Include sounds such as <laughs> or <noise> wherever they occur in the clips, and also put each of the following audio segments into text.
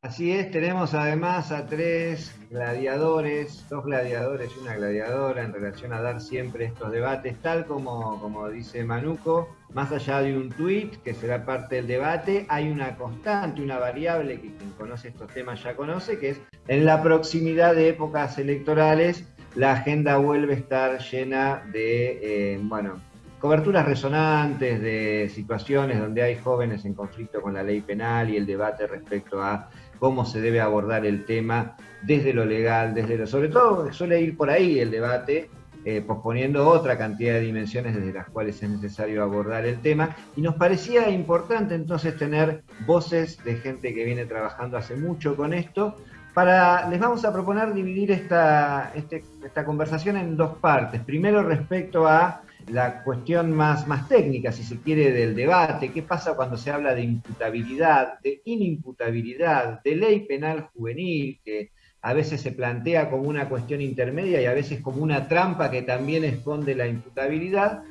Así es, tenemos además a tres gladiadores, dos gladiadores y una gladiadora en relación a dar siempre estos debates, tal como, como dice Manuco, más allá de un tuit que será parte del debate, hay una constante, una variable que quien conoce estos temas ya conoce, que es en la proximidad de épocas electorales, la agenda vuelve a estar llena de, eh, bueno, coberturas resonantes de situaciones donde hay jóvenes en conflicto con la ley penal y el debate respecto a cómo se debe abordar el tema desde lo legal, desde lo... Sobre todo suele ir por ahí el debate, eh, posponiendo otra cantidad de dimensiones desde las cuales es necesario abordar el tema. Y nos parecía importante entonces tener voces de gente que viene trabajando hace mucho con esto. Para, les vamos a proponer dividir esta, este, esta conversación en dos partes. Primero respecto a la cuestión más, más técnica, si se quiere, del debate. ¿Qué pasa cuando se habla de imputabilidad, de inimputabilidad, de ley penal juvenil, que a veces se plantea como una cuestión intermedia y a veces como una trampa que también esconde la imputabilidad?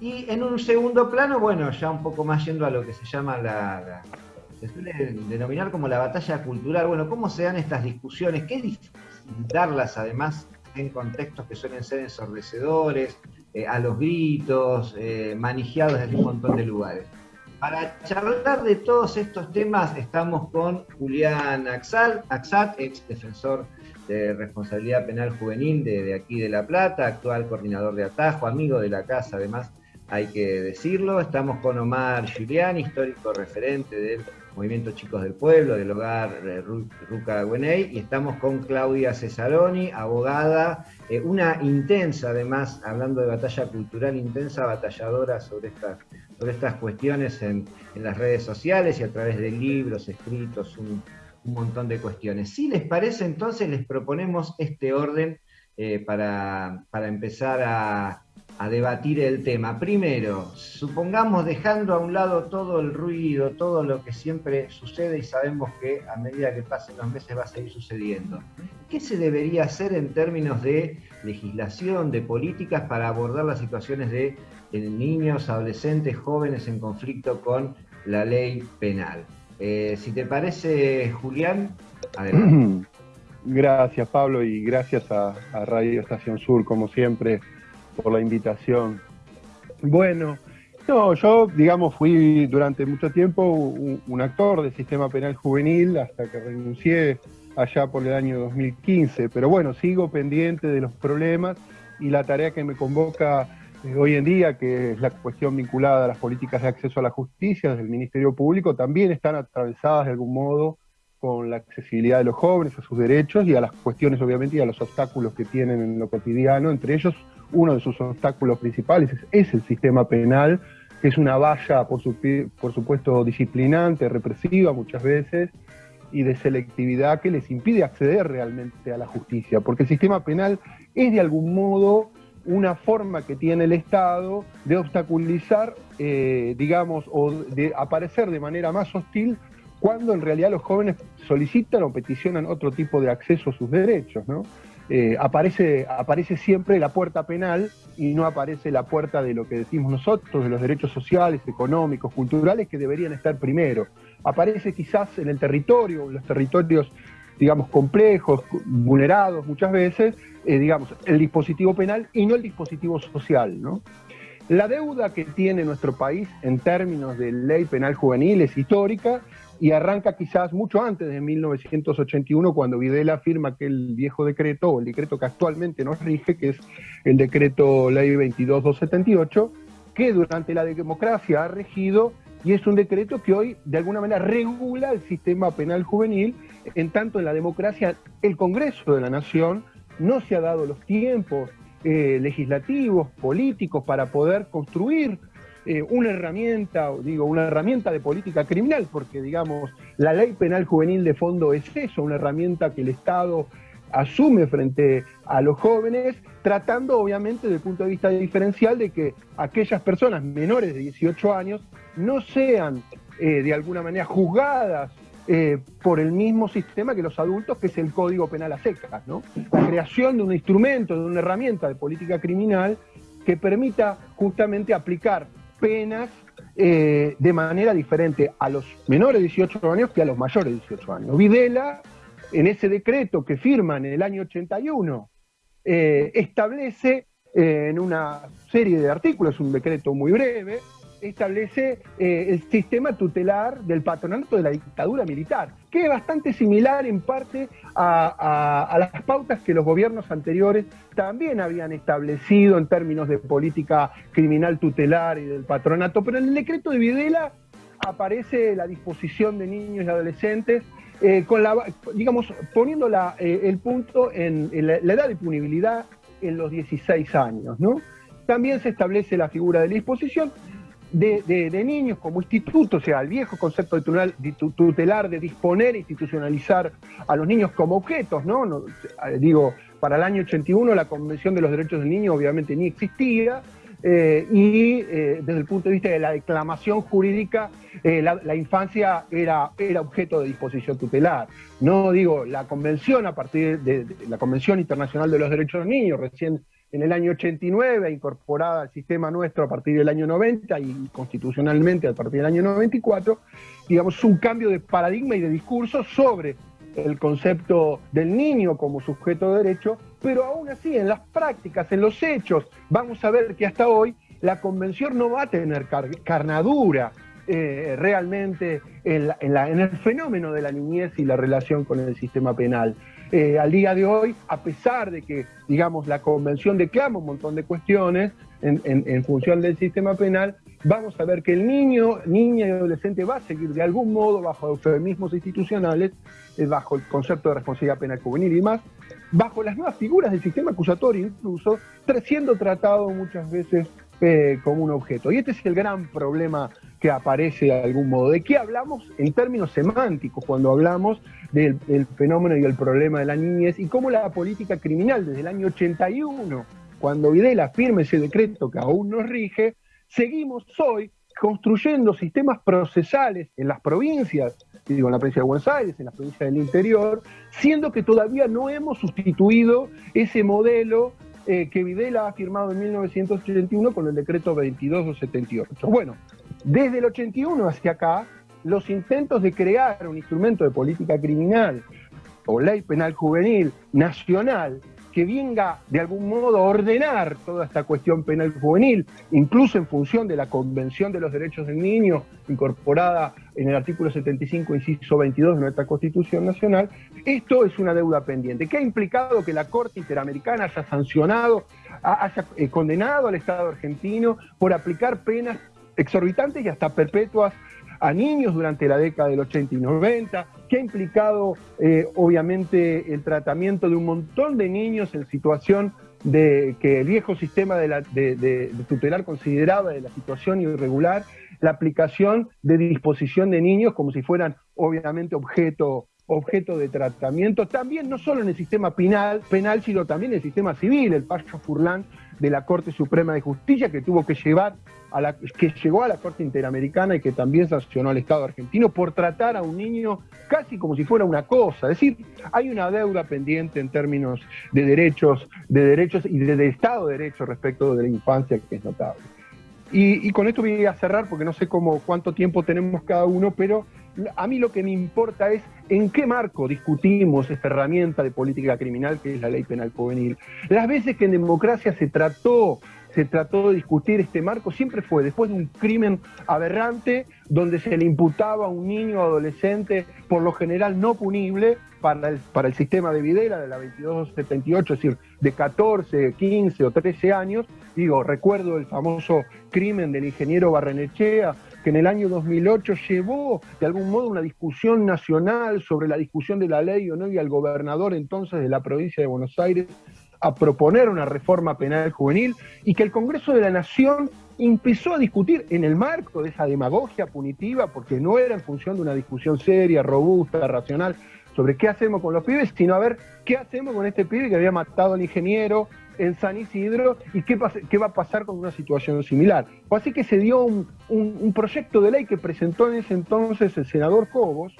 Y en un segundo plano, bueno, ya un poco más yendo a lo que se llama la, se suele denominar como la batalla cultural. Bueno, ¿cómo se dan estas discusiones? Qué difícil darlas además en contextos que suelen ser ensordecedores, eh, a los gritos, eh, manijeados desde un montón de lugares. Para charlar de todos estos temas estamos con Julián Axal, Axat, ex defensor de responsabilidad penal juvenil de, de, aquí de La Plata, actual coordinador de Atajo, amigo de la casa además, hay que decirlo. Estamos con Omar Giuliani, histórico referente del Movimiento Chicos del Pueblo, del hogar eh, Ruca Güeney, y estamos con Claudia Cesaroni, abogada, eh, una intensa, además, hablando de batalla cultural, intensa batalladora sobre estas, sobre estas cuestiones en, las redes sociales y a través de libros, escritos, un, montón de cuestiones. Si les parece, entonces les proponemos este orden eh, para, para empezar a a debatir el tema. Primero, supongamos dejando a un lado todo el ruido, todo lo que siempre sucede y sabemos que a medida que pasen los meses va a seguir sucediendo. ¿Qué se debería hacer en términos de legislación, de políticas para abordar las situaciones de, niños, adolescentes, jóvenes en conflicto con la ley penal? Eh, si te parece, Julián, adelante. <clears throat> Gracias, Pablo, y gracias a Radio Estación Sur, como siempre por la invitación. Bueno, no, yo, digamos, fui durante mucho tiempo un, actor del sistema penal juvenil hasta que renuncié allá por el año 2015, pero bueno, sigo pendiente de los problemas y la tarea que me convoca eh, hoy en día, que es la cuestión vinculada a las políticas de acceso a la justicia desde el Ministerio Público, también están atravesadas de algún modo con la accesibilidad de los jóvenes a sus derechos y a las cuestiones, obviamente, y a los obstáculos que tienen en lo cotidiano, entre ellos uno de sus obstáculos principales es, el sistema penal, que es una valla, por, supuesto, disciplinante, represiva muchas veces, y de selectividad que les impide acceder realmente a la justicia, porque el sistema penal es de algún modo una forma que tiene el Estado de obstaculizar, eh, digamos, o de aparecer de manera más hostil cuando en realidad los jóvenes solicitan o peticionan otro tipo de acceso a sus derechos, ¿no? Eh, aparece, aparece siempre la puerta penal y no aparece la puerta de lo que decimos nosotros, de los derechos sociales, económicos, culturales, que deberían estar primero. Aparece quizás en el territorio, en los territorios, digamos, complejos, vulnerados muchas veces, eh, digamos, el dispositivo penal y no el dispositivo social, ¿no? La deuda que tiene nuestro país en términos de ley penal juvenil es histórica y arranca quizás mucho antes de 1981, cuando Videla firma aquel viejo decreto, o el decreto que actualmente nos rige, que es el decreto ley 22278, que durante la democracia ha regido y es un decreto que hoy de alguna manera regula el sistema penal juvenil, en tanto en la democracia el Congreso de la Nación no se ha dado los tiempos eh, legislativos, políticos para poder construir eh, una herramienta, digo, una herramienta de política criminal, porque digamos, la ley penal juvenil de fondo es eso, una herramienta que el Estado asume frente a los jóvenes, tratando obviamente desde el punto de vista diferencial de que aquellas personas menores de 18 años no sean eh, de alguna manera juzgadas eh, por el mismo sistema que los adultos, que es el Código Penal a secas, ¿no? La creación de un instrumento, de una herramienta de política criminal que permita justamente aplicar penas eh, de manera diferente a los menores de 18 años que a los mayores de 18 años. Videla, en ese decreto que firma en el año 81, eh, establece eh, en una serie de artículos, un decreto muy breve, establece eh, el sistema tutelar del patronato de la dictadura militar, que es bastante similar en parte a, las pautas que los gobiernos anteriores también habían establecido en términos de política criminal tutelar y del patronato, pero en el decreto de Videla aparece la disposición de niños y adolescentes eh, digamos, poniendo eh, el punto en, la, edad de punibilidad en los 16 años. También se establece la figura de la disposición de, niños como instituto, o sea, el viejo concepto de tutelar, de disponer e institucionalizar a los niños como objetos, ¿no? Eh, digo, para el año 81 la Convención de los Derechos del Niño obviamente ni existía, eh, y eh, desde el punto de vista de la declamación jurídica, la, infancia era, era objeto de disposición tutelar. No digo, la convención a partir de, de, la Convención Internacional de los Derechos del Niño, recién en el año 89, incorporada al sistema nuestro a partir del año 90 y constitucionalmente a partir del año 94, digamos, un cambio de paradigma y de discurso sobre el concepto del niño como sujeto de derecho, pero aún así en las prácticas, en los hechos, vamos a ver que hasta hoy la convención no va a tener carnadura eh, realmente en, en, el fenómeno de la niñez y la relación con el sistema penal. Eh, al día de hoy, a pesar de que, digamos, la convención declama un montón de cuestiones en, función del sistema penal, vamos a ver que el niño, niña y adolescente va a seguir de algún modo bajo eufemismos institucionales, eh, bajo el concepto de responsabilidad penal juvenil y más, bajo las nuevas figuras del sistema acusatorio incluso, siendo tratado muchas veces eh, como un objeto. Y este es el gran problema que aparece de algún modo. ¿De qué hablamos en términos semánticos cuando hablamos del, fenómeno y el problema de la niñez y cómo la política criminal desde el año 81, cuando Videla firme ese decreto que aún nos rige, seguimos hoy construyendo sistemas procesales en las provincias, digo, en la provincia de Buenos Aires, en las provincias del interior, siendo que todavía no hemos sustituido ese modelo eh, que Videla ha firmado en 1981 con el decreto 2278. Bueno, desde el 81 hacia acá, los intentos de crear un instrumento de política criminal o ley penal juvenil nacional que venga de algún modo a ordenar toda esta cuestión penal juvenil, incluso en función de la Convención de los Derechos del Niño, incorporada en el artículo 75, inciso 22 de nuestra Constitución Nacional, esto es una deuda pendiente, que ha implicado que la Corte Interamericana haya sancionado, haya eh, condenado al Estado argentino por aplicar penas exorbitantes y hasta perpetuas a niños durante la década del 80 y 90, que ha implicado eh, obviamente el tratamiento de un montón de niños en situación de que el viejo sistema de, tutelar consideraba de la situación irregular, la aplicación de disposición de niños como si fueran obviamente objeto objeto de tratamiento, también no solo en el sistema penal, penal sino también en el sistema civil, el Pacho Furlán de la Corte Suprema de Justicia que tuvo que llevar que llegó a la Corte Interamericana y que también sancionó al Estado argentino por tratar a un niño casi como si fuera una cosa. Es decir, hay una deuda pendiente en términos de derechos, de derechos y de, Estado de Derecho respecto de la infancia que es notable. Y, y, con esto voy a cerrar porque no sé cómo, cuánto tiempo tenemos cada uno, pero a mí lo que me importa es en qué marco discutimos esta herramienta de política criminal que es la ley penal juvenil. Las veces que en democracia se trató se trató de discutir este marco siempre fue después de un crimen aberrante donde se le imputaba a un niño adolescente, por lo general no punible, para el, para el sistema de Videla de la 2278, es decir, de 14, 15 o 13 años. Digo, recuerdo el famoso crimen del ingeniero Barrenechea, que en el año 2008 llevó de algún modo una discusión nacional sobre la discusión de la ley o no y al gobernador entonces de la provincia de Buenos Aires a proponer una reforma penal juvenil y que el Congreso de la Nación empezó a discutir en el marco de esa demagogia punitiva, porque no era en función de una discusión seria, robusta, racional, sobre qué hacemos con los pibes, sino a ver qué hacemos con este pibe que había matado al ingeniero, en San Isidro y qué, qué, va a pasar con una situación similar. Así que se dio un, proyecto de ley que presentó en ese entonces el senador Cobos,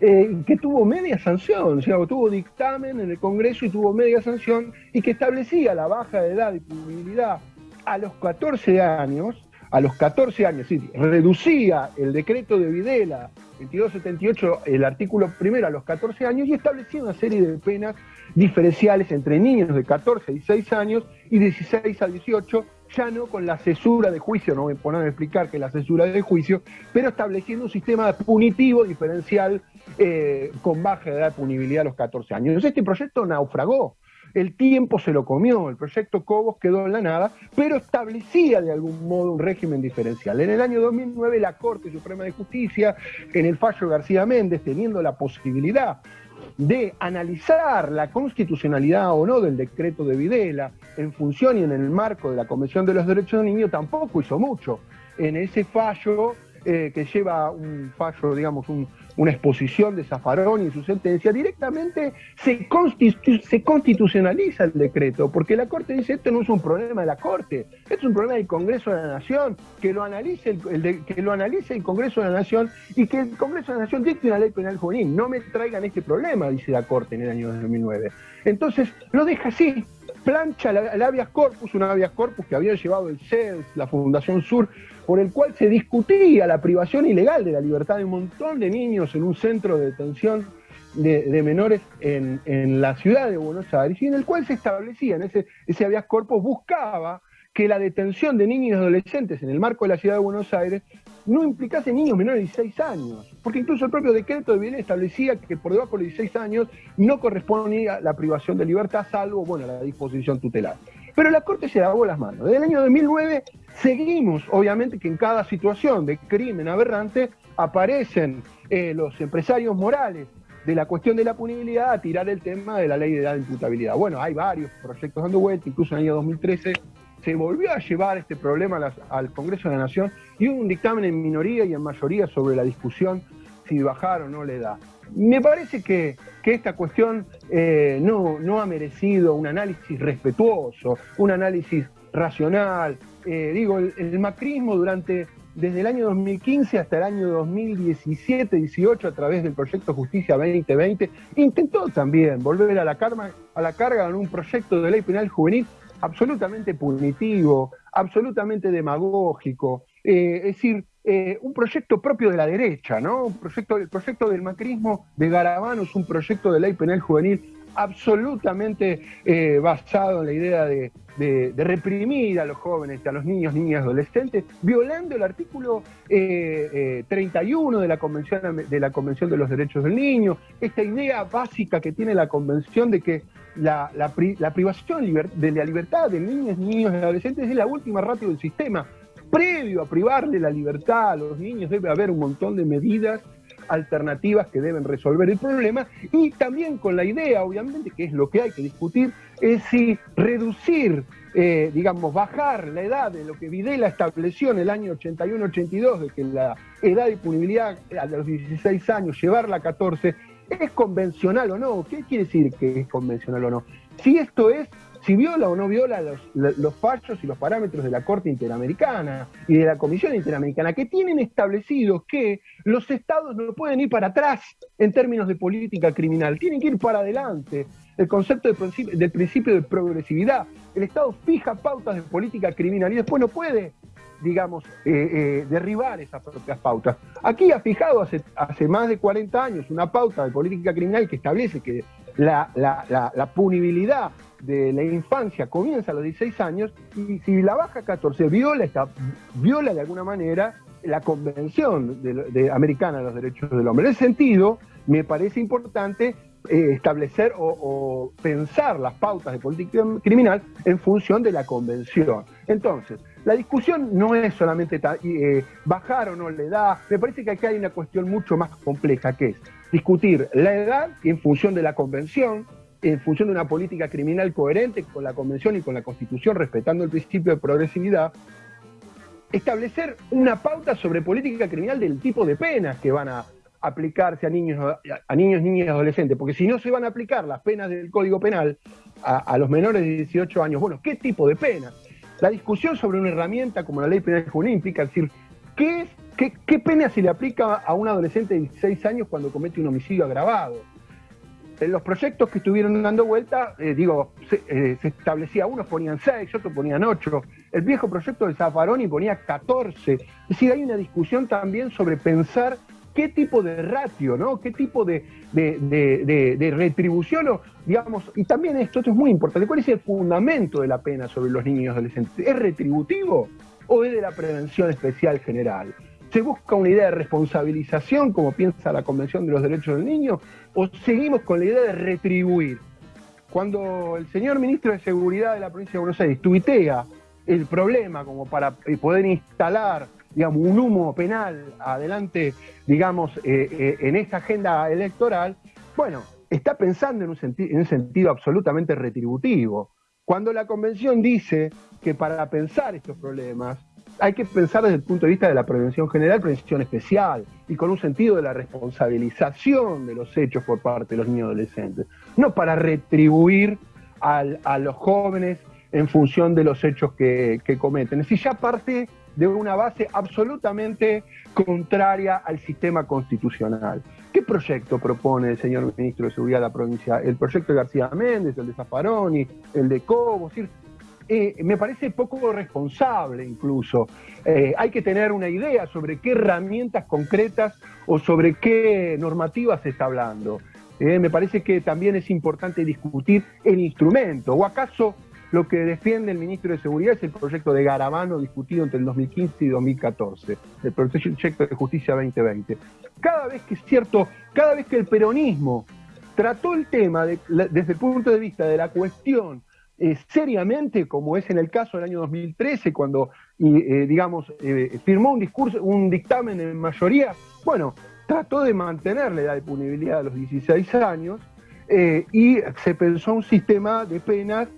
eh, que tuvo media sanción, o sea, tuvo dictamen en el Congreso y tuvo media sanción y que establecía la baja de edad y punibilidad a los 14 años a los 14 años, decir, reducía el decreto de Videla 2278, el artículo primero a los 14 años y establecía una serie de penas diferenciales entre niños de 14 a 16 años y 16 a 18, ya no con la cesura de juicio, no a poner a explicar que la cesura de juicio, pero estableciendo un sistema punitivo diferencial eh, con baja edad de punibilidad a los 14 años. Este proyecto naufragó, el tiempo se lo comió, el proyecto Cobos quedó en la nada, pero establecía de algún modo un régimen diferencial. En el año 2009 la Corte Suprema de Justicia, en el fallo García Méndez, teniendo la posibilidad de analizar la constitucionalidad o no del decreto de Videla en función y en el marco de la Convención de los Derechos del Niño, tampoco hizo mucho. En ese fallo eh, que lleva un fallo, digamos, una exposición de Zafarón y su sentencia, directamente se, se constitucionaliza el decreto, porque la Corte dice, esto no es un problema de la Corte, esto es un problema del Congreso de la Nación, que lo analice el, que lo analice el Congreso de la Nación y que el Congreso de la Nación dicte una ley penal juvenil. No me traigan este problema, dice la Corte en el año 2009. Entonces, lo deja así, plancha el habeas corpus, un habeas corpus que había llevado el CES, la Fundación Sur, por el cual se discutía la privación ilegal de la libertad de un montón de niños en un centro de detención de, menores en, la ciudad de Buenos Aires, y en el cual se establecía, en ese, ese habeas corpus buscaba que la detención de niños y adolescentes en el marco de la ciudad de Buenos Aires no implicase niños menores de 16 años, porque incluso el propio decreto de bien establecía que por debajo de 16 años no correspondía la privación de libertad, salvo, bueno, la disposición tutelar. Pero la Corte se lavó las manos. Desde el año 2009 seguimos, obviamente, que en cada situación de crimen aberrante aparecen eh, los empresarios morales de la cuestión de la punibilidad a tirar el tema de la ley de edad de imputabilidad. Bueno, hay varios proyectos dando vuelta, incluso en el año 2013 se volvió a llevar este problema al Congreso de la Nación y hubo un dictamen en minoría y en mayoría sobre la discusión si bajar o no le da. Me parece que, esta cuestión eh, no, no, ha merecido un análisis respetuoso, un análisis racional. Eh, digo, el, macrismo durante desde el año 2015 hasta el año 2017-18 a través del proyecto Justicia 2020 intentó también volver a la, carga, a la carga en un proyecto de ley penal juvenil absolutamente punitivo, absolutamente demagógico, eh, es decir, eh, un proyecto propio de la derecha, ¿no? Un proyecto, el proyecto del macrismo de Garabano es un proyecto de ley penal juvenil absolutamente eh, basado en la idea de, reprimir a los jóvenes, a los niños, niñas, adolescentes, violando el artículo 31 de la, Convención, de la Convención de los Derechos del Niño, esta idea básica que tiene la Convención de que la, privación de la libertad de niñas, niños y adolescentes es la última ratio del sistema. Previo a privarle la libertad a los niños debe haber un montón de medidas alternativas que deben resolver el problema y también con la idea, obviamente, que es lo que hay que discutir, es si reducir, eh, digamos, bajar la edad de lo que Videla estableció en el año 81-82, de que la edad de punibilidad a los 16 años, llevarla a 14, ¿Es convencional o no? ¿Qué quiere decir que es convencional o no? Si esto es, si viola o no viola los, fallos y los parámetros de la Corte Interamericana y de la Comisión Interamericana, que tienen establecido que los estados no pueden ir para atrás en términos de política criminal, tienen que ir para adelante. El concepto del principio de progresividad. El Estado fija pautas de política criminal y después no puede digamos, eh, eh, derribar esas propias pautas. Aquí ha fijado hace, hace más de 40 años una pauta de política criminal que establece que la, punibilidad de la infancia comienza a los 16 años y si la baja a 14 viola, esta, viola de alguna manera la Convención de, Americana de los Derechos del Hombre. En ese sentido, me parece importante eh, establecer o, pensar las pautas de política criminal en función de la convención. Entonces, la discusión no es solamente eh, bajar o no la edad, me parece que aquí hay una cuestión mucho más compleja, que es discutir la edad en función de la convención, en función de una política criminal coherente con la convención y con la constitución, respetando el principio de progresividad, establecer una pauta sobre política criminal del tipo de penas que van a aplicarse a niños, a niños, niñas y adolescentes, porque si no se van a aplicar las penas del Código Penal a, los menores de 18 años, bueno, ¿qué tipo de penas? La discusión sobre una herramienta como la ley penal juvenil implica decir, ¿qué, es, qué, pena se le aplica a un adolescente de 16 años cuando comete un homicidio agravado? En los proyectos que estuvieron dando vuelta, eh, digo, se, eh, se, establecía, unos ponían 6, otros ponían 8. el viejo proyecto de Zaffaroni ponía 14. Es decir, hay una discusión también sobre pensar qué tipo de ratio, ¿no? qué tipo de, retribución, o, digamos, y también esto, esto es muy importante, ¿cuál es el fundamento de la pena sobre los niños y adolescentes? ¿Es retributivo o es de la prevención especial general? ¿Se busca una idea de responsabilización, como piensa la Convención de los Derechos del Niño, o seguimos con la idea de retribuir? Cuando el señor ministro de Seguridad de la provincia de Buenos Aires tuitea el problema como para poder instalar digamos, un humo penal adelante, digamos, eh, eh, en esta agenda electoral, bueno, está pensando en un, en un sentido absolutamente retributivo. Cuando la convención dice que para pensar estos problemas hay que pensar desde el punto de vista de la prevención general, prevención especial, y con un sentido de la responsabilización de los hechos por parte de los niños adolescentes, no para retribuir a los jóvenes en función de los hechos que, que cometen. Es decir, ya parte de una base absolutamente contraria al sistema constitucional. ¿Qué proyecto propone el señor ministro de Seguridad de la provincia? El proyecto de García Méndez, el de Zaffaroni, el de Cobo, es decir, eh, me parece poco responsable incluso. Eh, hay que tener una idea sobre qué herramientas concretas o sobre qué normativas se está hablando. Eh, me parece que también es importante discutir el instrumento. ¿O acaso lo que defiende el ministro de Seguridad es el proyecto de Garabano discutido entre el 2015 y 2014, el proyecto de justicia 2020. Cada vez que es cierto, cada vez que el peronismo trató el tema desde el punto de vista de la cuestión eh, seriamente, como es en el caso del año 2013, cuando, eh, digamos, eh, firmó un discurso, un dictamen en mayoría, bueno, trató de mantener la edad de punibilidad a los 16 años y se pensó un sistema de penas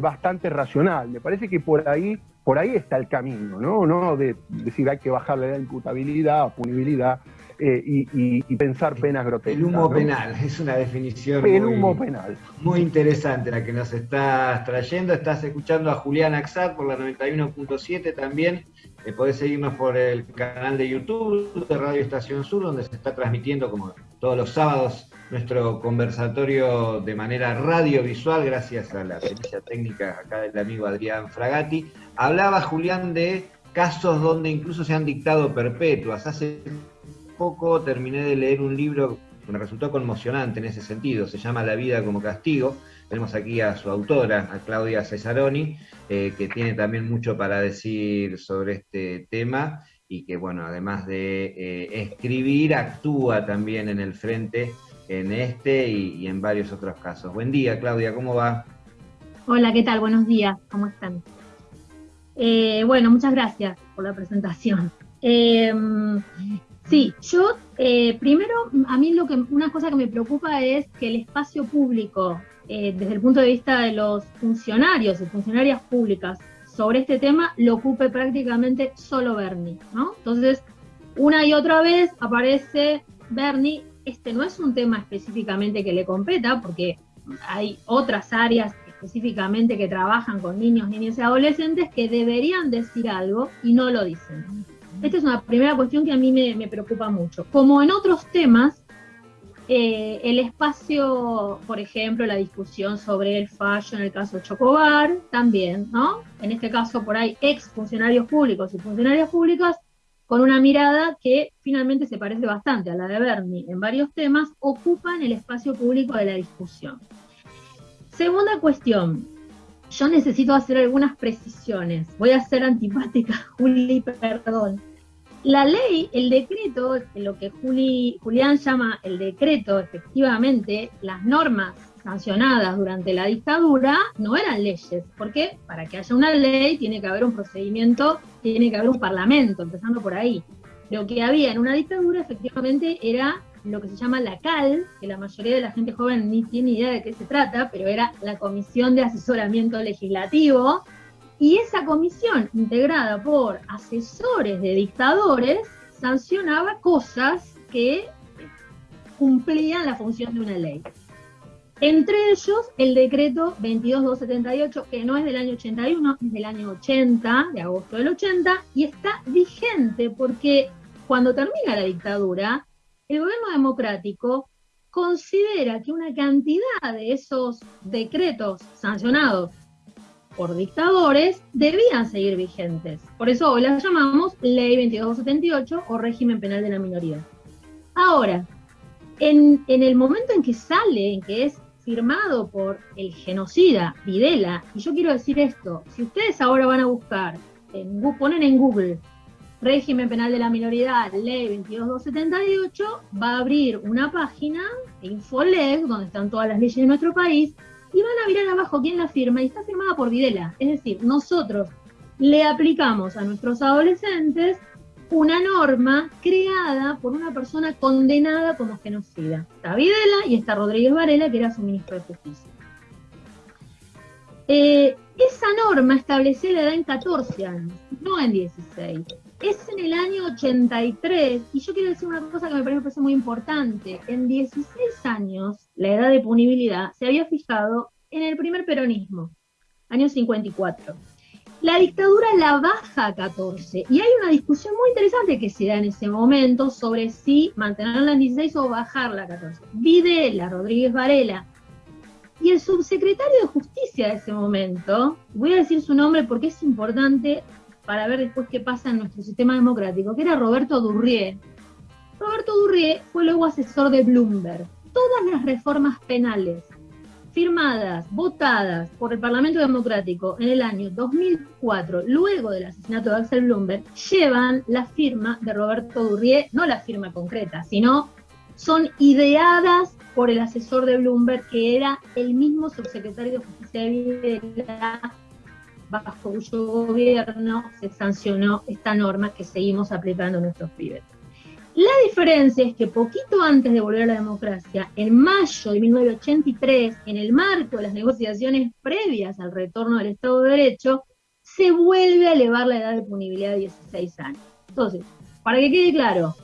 bastante racional. Me parece que por ahí, por ahí está el camino, ¿no? No de decir hay que bajarle la imputabilidad, punibilidad eh, y, pensar penas grotescas. El humo penal, es una definición el muy, humo penal. muy interesante la que nos estás trayendo. Estás escuchando a Julián Axat por la 91.7 también. Eh, podés seguirnos por el canal de YouTube de Radio Estación Sur, donde se está transmitiendo como todos los sábados nuestro conversatorio de manera radiovisual, gracias a la pericia técnica acá del amigo Adrián Fragati. Hablaba Julián de casos donde incluso se han dictado perpetuas. Hace poco terminé de leer un libro que me resultó conmocionante en ese sentido, se llama La vida como castigo. Tenemos aquí a su autora, a Claudia Cesaroni, eh, que tiene también mucho para decir sobre este tema y que, bueno, además de eh, escribir, actúa también en el frente en este y, en varios otros casos. Buen día, Claudia, ¿cómo va? Hola, ¿qué tal? Buenos días, ¿cómo están? Eh, bueno, muchas gracias por la presentación. Sí, yo eh, primero, a mí lo que una cosa que me preocupa es que el espacio público, eh, desde el punto de vista de los funcionarios y funcionarias públicas sobre este tema, lo ocupe prácticamente solo Bernie, ¿no? Entonces, una y otra vez aparece Bernie este no es un tema específicamente que le competa, porque hay otras áreas específicamente que trabajan con niños, niñas y adolescentes que deberían decir algo y no lo dicen. Esta es una primera cuestión que a mí me, preocupa mucho. Como en otros temas, eh, el espacio, por ejemplo, la discusión sobre el fallo en el caso Chocobar, también, ¿no? En este caso, por ahí, ex funcionarios públicos y funcionarias públicas con una mirada que finalmente se parece bastante a la de Bernie en varios temas, ocupan el espacio público de la discusión. Segunda cuestión, yo necesito hacer algunas precisiones. Voy a ser antipática, <laughs> Juli, perdón. La ley, el decreto, lo que Juli, Julián llama el decreto, efectivamente, las normas sancionadas durante la dictadura no eran leyes, porque para que haya una ley tiene que haber un procedimiento, tiene que haber un parlamento, empezando por ahí. Lo que había en una dictadura efectivamente era lo que se llama la CAL, que la mayoría de la gente joven ni tiene idea de qué se trata, pero era la Comisión de Asesoramiento Legislativo, y esa comisión, integrada por asesores de dictadores, sancionaba cosas que cumplían la función de una ley. Entre ellos, el decreto 22278, que no es del año 81, es del año 80, de agosto del 80, y está vigente porque cuando termina la dictadura, el gobierno democrático considera que una cantidad de esos decretos sancionados por dictadores debían seguir vigentes. Por eso hoy las llamamos Ley 2278 o régimen penal de la minoría. Ahora, en, en, el momento en que sale, en que es firmado por el genocida Videla, y yo quiero decir esto, si ustedes ahora van a buscar, en, ponen en Google régimen penal de la minoría, ley 22278, va a abrir una página, Infoleg, donde están todas las leyes de nuestro país, y van a mirar abajo quién la firma, y está firmada por Videla. Es decir, nosotros le aplicamos a nuestros adolescentes una norma creada por una persona condenada como genocida. Está Videla y está Rodríguez Varela, que era su ministro de Justicia. Eh, esa norma establecía la edad en 14 años, no en 16. Es en el año 83, y yo quiero decir una cosa que me parece muy importante. En 16 años, la edad de punibilidad se había fijado en el primer peronismo, año 54 la dictadura la baja a 14. Y hay una discusión muy interesante que se da en ese momento sobre si mantenerla en 16 o bajarla a 14. Videla, Rodríguez Varela. Y el subsecretario de Justicia de ese momento, voy a decir su nombre porque es importante para ver después qué pasa en nuestro sistema democrático, que era Roberto Durrié. Roberto Durrié fue luego asesor de Bloomberg. Todas las reformas penales firmadas, votadas por el Parlamento Democrático en el año 2004, luego del asesinato de Axel Bloomberg, llevan la firma de Roberto Durrié, no la firma concreta, sino son ideadas por el asesor de Bloomberg, que era el mismo subsecretario de Justicia de Videla, bajo cuyo gobierno se sancionó esta norma que seguimos aplicando en nuestros pibes. La diferencia es que poquito antes de volver a la democracia, en mayo de 1983, en el marco de las negociaciones previas al retorno del Estado de Derecho, se vuelve a elevar la edad de punibilidad a 16 años. Entonces, para que quede claro,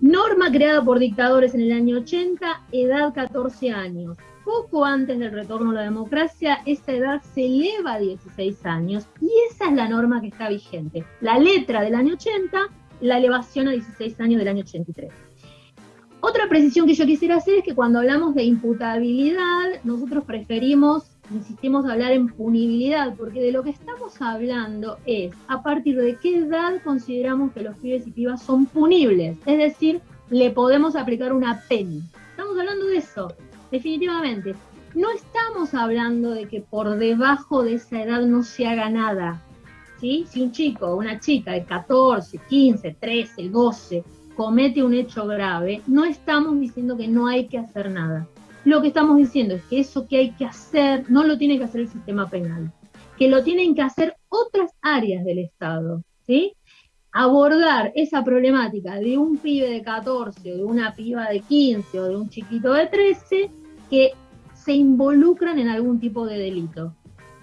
norma creada por dictadores en el año 80, edad 14 años. Poco antes del retorno a la democracia, esa edad se eleva a 16 años y esa es la norma que está vigente. La letra del año 80 la elevación a 16 años del año 83. Otra precisión que yo quisiera hacer es que cuando hablamos de imputabilidad, nosotros preferimos, insistimos, hablar en punibilidad, porque de lo que estamos hablando es a partir de qué edad consideramos que los pibes y pibas son punibles, es decir, le podemos aplicar una pena. Estamos hablando de eso, definitivamente. No estamos hablando de que por debajo de esa edad no se haga nada. Si un chico o una chica de 14, 15, 13, 12 comete un hecho grave, no estamos diciendo que no hay que hacer nada. Lo que estamos diciendo es que eso que hay que hacer no lo tiene que hacer el sistema penal, que lo tienen que hacer otras áreas del Estado, ¿sí? Abordar esa problemática de un pibe de 14 o de una piba de 15 o de un chiquito de 13 que se involucran en algún tipo de delito.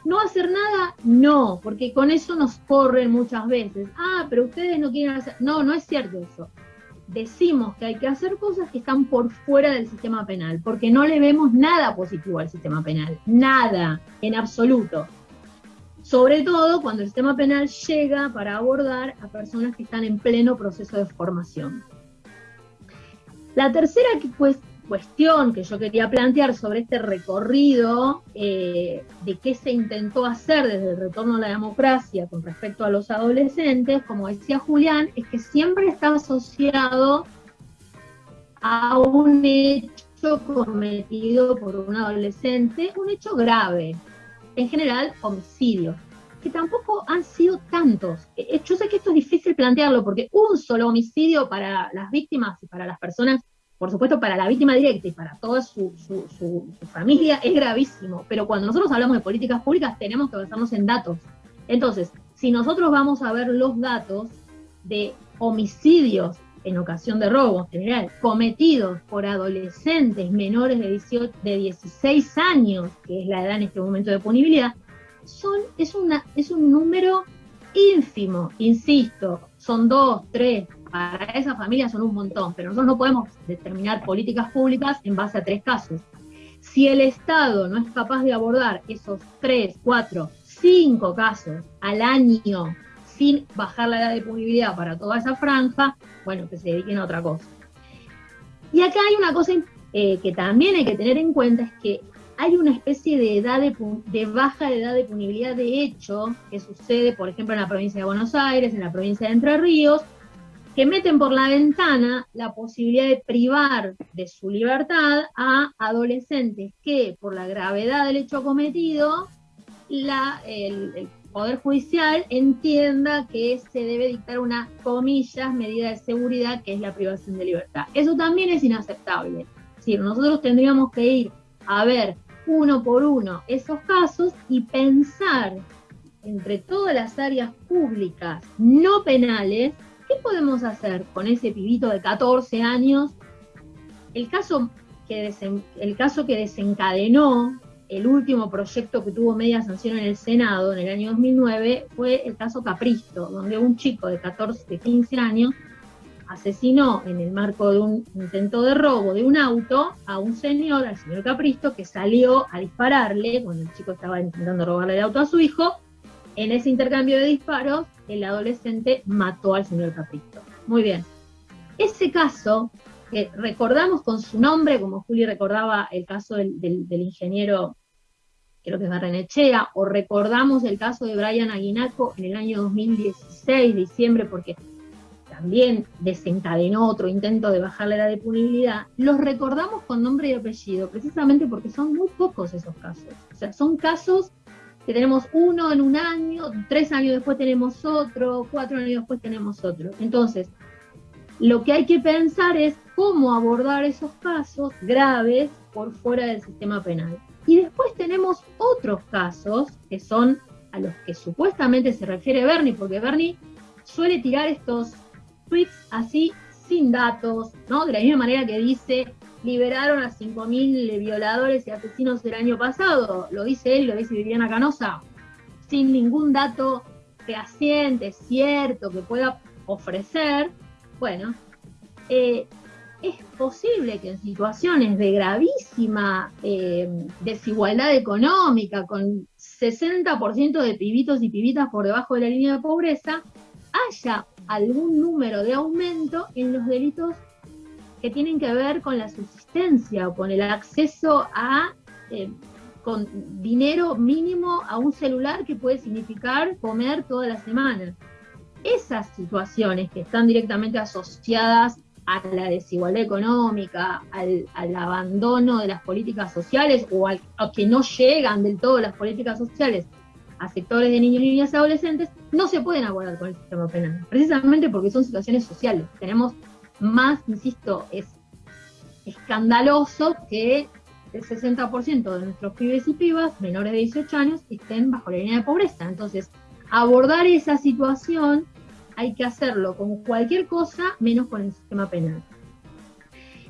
¿No hacer nada? No, porque con eso nos corren muchas veces. Ah, pero ustedes no quieren hacer. No, no es cierto eso. Decimos que hay que hacer cosas que están por fuera del sistema penal, porque no le vemos nada positivo al sistema penal. Nada, en absoluto. Sobre todo cuando el sistema penal llega para abordar a personas que están en pleno proceso de formación. La tercera cuestión que yo quería plantear sobre este recorrido eh, de qué se intentó hacer desde el retorno a la democracia con respecto a los adolescentes, como decía Julián, es que siempre está asociado a un hecho cometido por un adolescente, un hecho grave, en general homicidio, que tampoco han sido tantos. Eh, yo sé que esto es difícil plantearlo porque un solo homicidio para las víctimas y para las personas por supuesto, para la víctima directa y para toda su, familia es gravísimo, pero cuando nosotros hablamos de políticas públicas tenemos que basarnos en datos. Entonces, si nosotros vamos a ver los datos de homicidios en ocasión de robo en general, cometidos por adolescentes menores de, 18, de 16 años, que es la edad en este momento de punibilidad, son, es, una, es un número ínfimo, insisto, son dos, tres, para esa familia son un montón, pero nosotros no podemos determinar políticas públicas en base a tres casos. Si el Estado no es capaz de abordar esos tres, cuatro, cinco casos al año sin bajar la edad de punibilidad para toda esa franja, bueno, que se dediquen a otra cosa. Y acá hay una cosa eh, que también hay que tener en cuenta, es que hay una especie de edad de, de, baja edad de punibilidad de hecho que sucede, por ejemplo, en la provincia de Buenos Aires, en la provincia de Entre Ríos, que meten por la ventana la posibilidad de privar de su libertad a adolescentes que, por la gravedad del hecho cometido, la, el, Poder Judicial entienda que se debe dictar una, comillas, medida de seguridad, que es la privación de libertad. Eso también es inaceptable. Es decir, nosotros tendríamos que ir a ver uno por uno esos casos y pensar entre todas las áreas públicas no penales, ¿qué podemos hacer con ese pibito de 14 años? El caso que, desencadenó el último proyecto que tuvo media sanción en el Senado en el año 2009 fue el caso Capristo, donde un chico de 14, 15 años asesinó en el marco de un intento de robo de un auto a un señor, al señor Capristo, que salió a dispararle cuando el chico estaba intentando robarle el auto a su hijo. En ese intercambio de disparos, el adolescente mató al señor Capristo. Muy bien. Ese caso, que recordamos con su nombre, como Juli recordaba el caso del, ingeniero, creo que es Barrenechea, o recordamos el caso de Brian Aguinaco en el año 2016, diciembre, porque también desencadenó otro intento de bajar la edad de punibilidad, los recordamos con nombre y apellido, precisamente porque son muy pocos esos casos. O sea, son casos que tenemos uno en un año, tres años después tenemos otro, cuatro años después tenemos otro. Entonces, lo que hay que pensar es cómo abordar esos casos graves por fuera del sistema penal. Y después tenemos otros casos que son a los que supuestamente se refiere Bernie, porque Bernie suele tirar estos tweets así sin datos, ¿no? De la misma manera que dice, liberaron a 5.000 violadores y asesinos el año pasado, lo dice él, lo dice Viviana Canosa, sin ningún dato fehaciente, cierto, que pueda ofrecer, bueno, eh, es posible que en situaciones de gravísima eh, desigualdad económica, con 60% de pibitos y pibitas por debajo de la línea de pobreza, haya algún número de aumento en los delitos que tienen que ver con la subsistencia o con el acceso a eh, con dinero mínimo a un celular que puede significar comer toda la semana. Esas situaciones que están directamente asociadas a la desigualdad económica, al, abandono de las políticas sociales o al, a que no llegan del todo las políticas sociales a sectores de niños, niñas y adolescentes, no se pueden abordar con el sistema penal, precisamente porque son situaciones sociales. Tenemos más, insisto, es escandaloso que el 60% de nuestros pibes y pibas menores de 18 años estén bajo la línea de pobreza. Entonces, abordar esa situación hay que hacerlo con cualquier cosa menos con el sistema penal.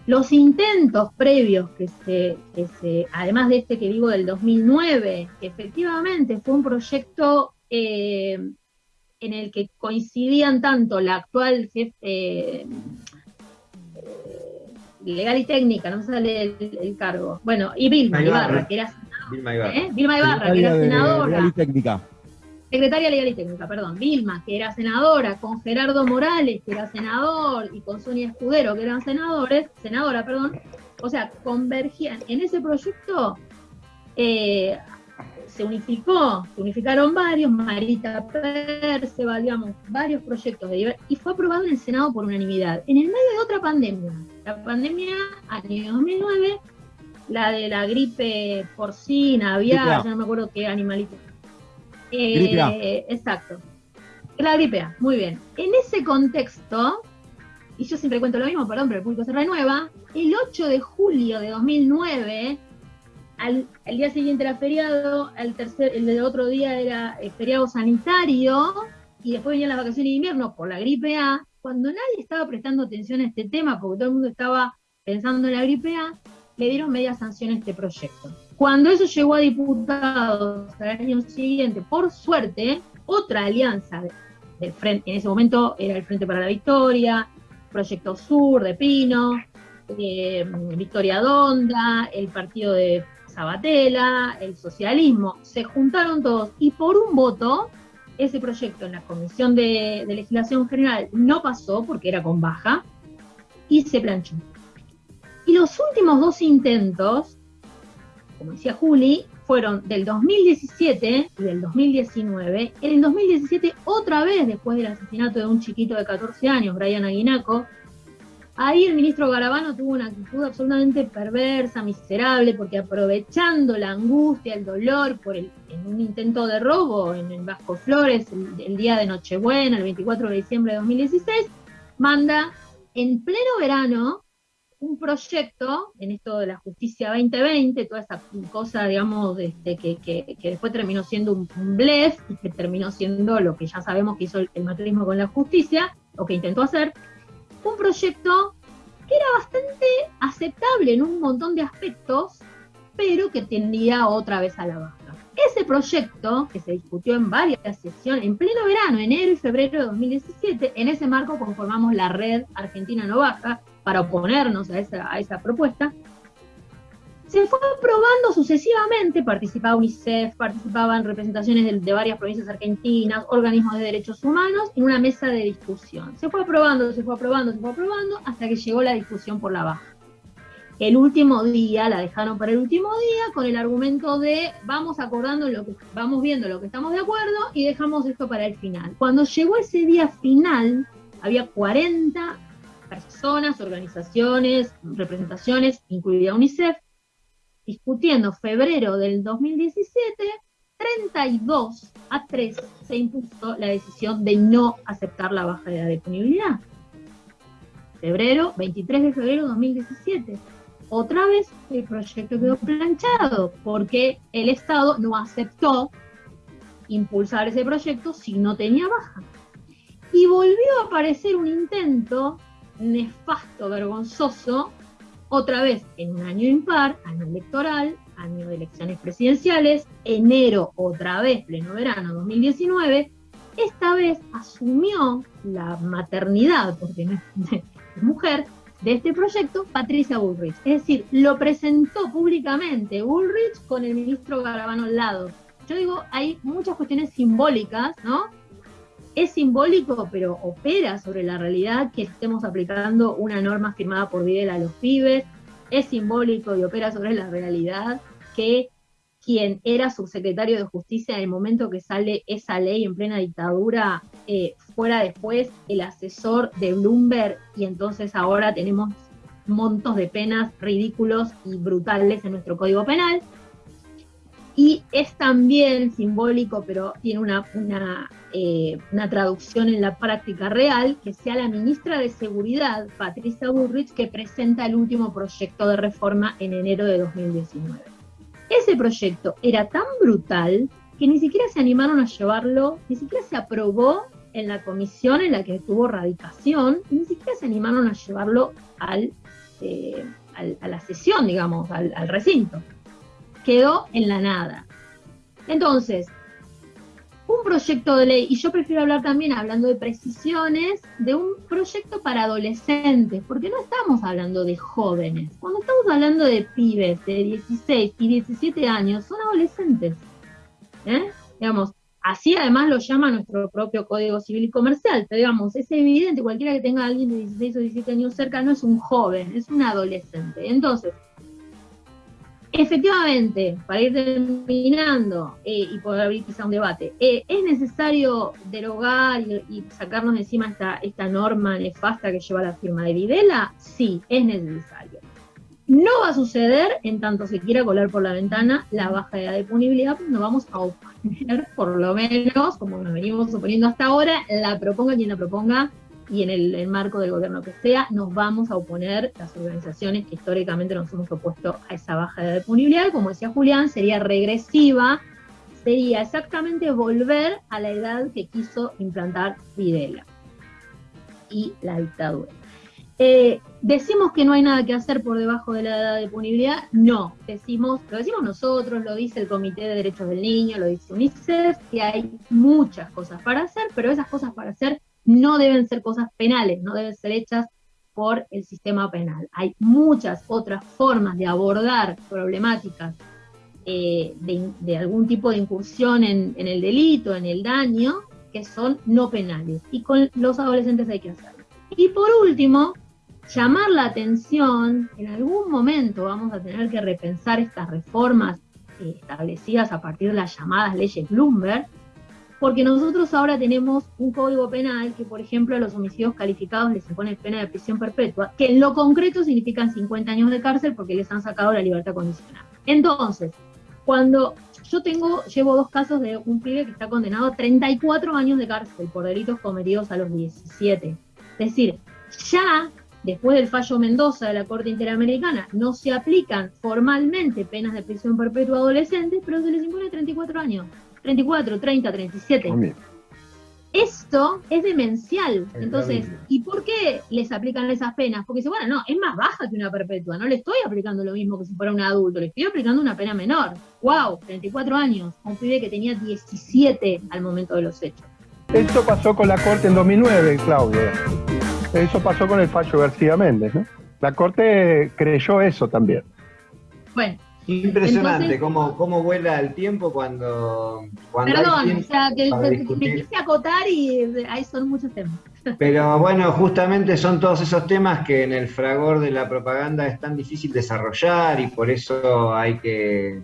Los intentos previos que se, se, además de este que digo del 2009, que efectivamente fue un proyecto eh, en el que coincidían tanto la actual jefe eh, legal y técnica, no me sale el, cargo, bueno, y Vilma Ibarra, que era Vilma Ibarra, ¿eh? Vilma Ibarra que era senadora. Legal y técnica. Secretaria legal y técnica, perdón, Vilma, que era senadora, con Gerardo Morales, que era senador, y con Sonia Escudero, que eran senadores, senadora, perdón, o sea, convergían en ese proyecto, eh, se unificó, se unificaron varios, Marita Perceval, digamos, varios proyectos de y fue aprobado en el Senado por unanimidad, en el medio de otra pandemia, la pandemia año 2009, la de la gripe porcina, aviar, ya no me acuerdo qué animalito eh, exacto. La gripe A, muy bien. En ese contexto, y yo siempre cuento lo mismo, perdón, pero el público se renueva, el 8 de julio de 2009, al, el día siguiente era feriado, el, tercer, el otro día era eh, feriado sanitario, y después venían las vacaciones de invierno por la gripe A, cuando nadie estaba prestando atención a este tema, porque todo el mundo estaba pensando en la gripe le dieron media sanción a este proyecto. Cuando eso llegó a diputados al año siguiente, por suerte, otra alianza del frente, en ese momento era el Frente para la Victoria, Proyecto Sur de Pino, eh, Victoria Donda, el partido de Sabatella, el socialismo, se juntaron todos y por un voto ese proyecto en la Comisión de, Legislación General no pasó porque era con baja y se planchó. Y los últimos dos intentos como decía Juli, fueron del 2017 y del 2019. En el 2017, otra vez después del asesinato de un chiquito de 14 años, Brian Aguinaco, ahí el ministro Garabano tuvo una actitud absolutamente perversa, miserable, porque aprovechando la angustia, el dolor por el, en un intento de robo en, Vasco Flores, el, día de Nochebuena, el 24 de diciembre de 2016, manda en pleno verano un proyecto en esto de la justicia 2020, toda esa cosa, digamos, este, que, que, después terminó siendo un, blef y que terminó siendo lo que ya sabemos que hizo el, el con la justicia, o que intentó hacer, un proyecto que era bastante aceptable en un montón de aspectos, pero que tendía otra vez a la baja. Ese proyecto, que se discutió en varias sesiones, en pleno verano, enero y febrero de 2017, en ese marco conformamos la red Argentina No Baja, para oponernos a esa, a esa propuesta, se fue aprobando sucesivamente, participaba UNICEF, participaban representaciones de, varias provincias argentinas, organismos de derechos humanos, en una mesa de discusión. Se fue aprobando, se fue aprobando, se fue aprobando, hasta que llegó la discusión por la baja. El último día, la dejaron para el último día, con el argumento de vamos acordando lo que, vamos viendo lo que estamos de acuerdo y dejamos esto para el final. Cuando llegó ese día final, había 40 personas, organizaciones, representaciones, incluida UNICEF, discutiendo febrero del 2017, 32 a 3 se impuso la decisión de no aceptar la baja de la disponibilidad. Febrero, 23 de febrero de 2017. Otra vez el proyecto quedó planchado porque el Estado no aceptó impulsar ese proyecto si no tenía baja. Y volvió a aparecer un intento nefasto, vergonzoso, otra vez en un año impar, año electoral, año de elecciones presidenciales, enero otra vez, pleno verano 2019, esta vez asumió la maternidad, porque no es, mujer, de este proyecto, Patricia Bullrich. Es decir, lo presentó públicamente Bullrich con el ministro Garabano al lado. Yo digo, hay muchas cuestiones simbólicas, ¿no? Es simbólico, pero opera sobre la realidad que estemos aplicando una norma firmada por Videla a los pibes. Es simbólico y opera sobre la realidad que quien era subsecretario de Justicia en el momento que sale esa ley en plena dictadura, eh, fuera después el asesor de Bloomberg y entonces ahora tenemos montos de penas ridículos y brutales en nuestro Código Penal. Y es también simbólico, pero tiene una, una, eh, una, traducción en la práctica real, que sea la ministra de Seguridad, Patricia Burrich, que presenta el último proyecto de reforma en enero de 2019. Ese proyecto era tan brutal que ni siquiera se animaron a llevarlo, ni siquiera se aprobó en la comisión en la que tuvo radicación, y ni siquiera se animaron a llevarlo al, eh, a la sesión, digamos, al recinto quedó en la nada. Entonces, un proyecto de ley, y yo prefiero hablar también, hablando de precisiones, de un proyecto para adolescentes, porque no estamos hablando de jóvenes. Cuando estamos hablando de pibes de 16 y 17 años, son adolescentes. ¿eh? Digamos, así además lo llama nuestro propio Código Civil y Comercial. Pero digamos, es evidente, cualquiera que tenga a alguien de 16 o 17 años cerca no es un joven, es un adolescente. Entonces, Efectivamente, para ir terminando eh, y poder abrir quizá un debate, eh, ¿es necesario derogar y, sacarnos de encima esta, esta norma nefasta que lleva la firma de Videla? Sí, es necesario. No va a suceder en tanto se quiera colar por la ventana la baja de la disponibilidad, pues nos vamos a oponer, por lo menos, como nos venimos oponiendo hasta ahora, la proponga quien la proponga, y en el, marco del gobierno que sea, nos vamos a oponer las organizaciones que históricamente nos hemos opuesto a esa baja de disponibilidad. Como decía Julián, sería regresiva, sería exactamente volver a la edad que quiso implantar Videla y la dictadura. Eh, decimos que no hay nada que hacer por debajo de la edad de disponibilidad, no, decimos, lo decimos nosotros, lo dice el Comité de Derechos del Niño, lo dice UNICEF, que hay muchas cosas para hacer, pero esas cosas para hacer no deben ser cosas penales, no deben ser hechas por el sistema penal. Hay muchas otras formas de abordar problemáticas eh, de, algún tipo de incursión en, el delito, en el daño, que son no penales. Y con los adolescentes hay que hacerlo. Y por último, llamar la atención, en algún momento vamos a tener que repensar estas reformas eh, establecidas a partir de las llamadas leyes Bloomberg, porque nosotros ahora tenemos un código penal que, por ejemplo, a los homicidios calificados les impone pena de prisión perpetua, que en lo concreto significan 50 años de cárcel porque les han sacado la libertad condicional. Entonces, cuando yo tengo, llevo dos casos de un pibe que está condenado a 34 años de cárcel por delitos cometidos a los 17. Es decir, ya después del fallo Mendoza de la Corte Interamericana, no se aplican formalmente penas de prisión perpetua a adolescentes, pero se les impone 34 años. 34, 30, 37. Esto es demencial. Entonces, ¿y por qué les aplican esas penas? Porque dice, bueno, no, es más baja que una perpetua. No le estoy aplicando lo mismo que si fuera un adulto, le estoy aplicando una pena menor. ¡Wow! 34 años. un pibe que tenía 17 al momento de los hechos. Esto pasó con la Corte en 2009, Claudia. Eso pasó con el fallo García Méndez, ¿no? La Corte creyó eso también. Bueno, Impresionante cómo, cómo vuela el tiempo cuando, cuando Perdón, o sea, que, me quise acotar y ahí son muchos temas. <laughs> Pero bueno, justamente son todos esos temas que en el fragor de la propaganda es tan difícil desarrollar y por eso hay que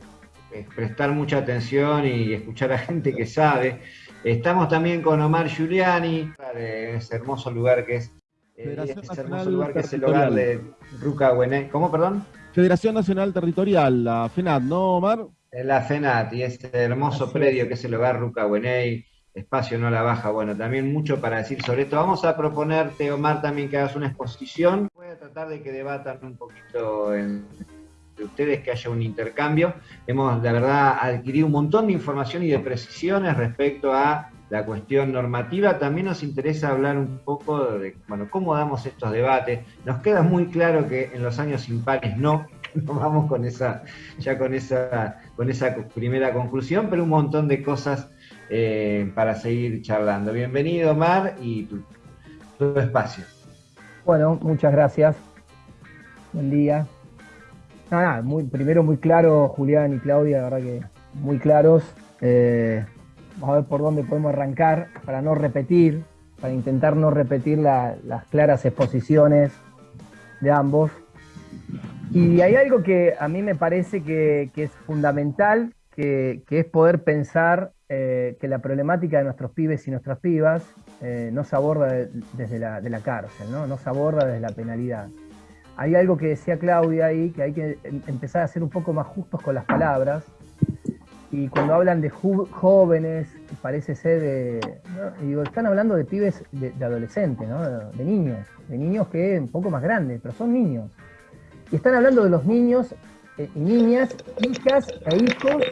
eh, prestar mucha atención y escuchar a gente que sabe. Estamos también con Omar Giuliani, en ese hermoso lugar que es, eh, ese hermoso lugar que es el hogar de Ruca ¿Cómo, perdón? Federación Nacional Territorial, la FENAT, ¿no, Omar? La FENAT y este hermoso predio que es el hogar Ruca Buenay, espacio no la baja. Bueno, también mucho para decir sobre esto. Vamos a proponerte, Omar, también que hagas una exposición. Voy a tratar de que debatan un poquito de ustedes, que haya un intercambio. Hemos, la verdad, adquirido un montón de información y de precisiones respecto a la cuestión normativa. También nos interesa hablar un poco de bueno, cómo damos estos debates. Nos queda muy claro que en los años impares no, <laughs> no vamos con esa, ya con esa, con esa primera conclusión, pero un montón de cosas eh, para seguir charlando. Bienvenido, Mar, y tu, espacio. Bueno, muchas gracias. Buen día. Nada, muy, primero muy claro, Julián y Claudia, la verdad que muy claros. Eh, Vamos a ver por dónde podemos arrancar para no repetir, para intentar no repetir las claras exposiciones de ambos. Y hay algo que a mí me parece que, es fundamental, que, es poder pensar eh, que la problemática de nuestros pibes y nuestras pibas eh, no se aborda desde la, de la cárcel, ¿no? no se aborda desde la penalidad. Hay algo que decía Claudia ahí, que hay que em, empezar a ser un poco más justos con las palabras, y cuando hablan de jóvenes, parece ser de. Digo, están hablando de pibes de, adolescentes, ¿no? de, niños, de niños que un poco más grandes, pero son niños. Y están hablando de los niños eh, y niñas, hijas e hijos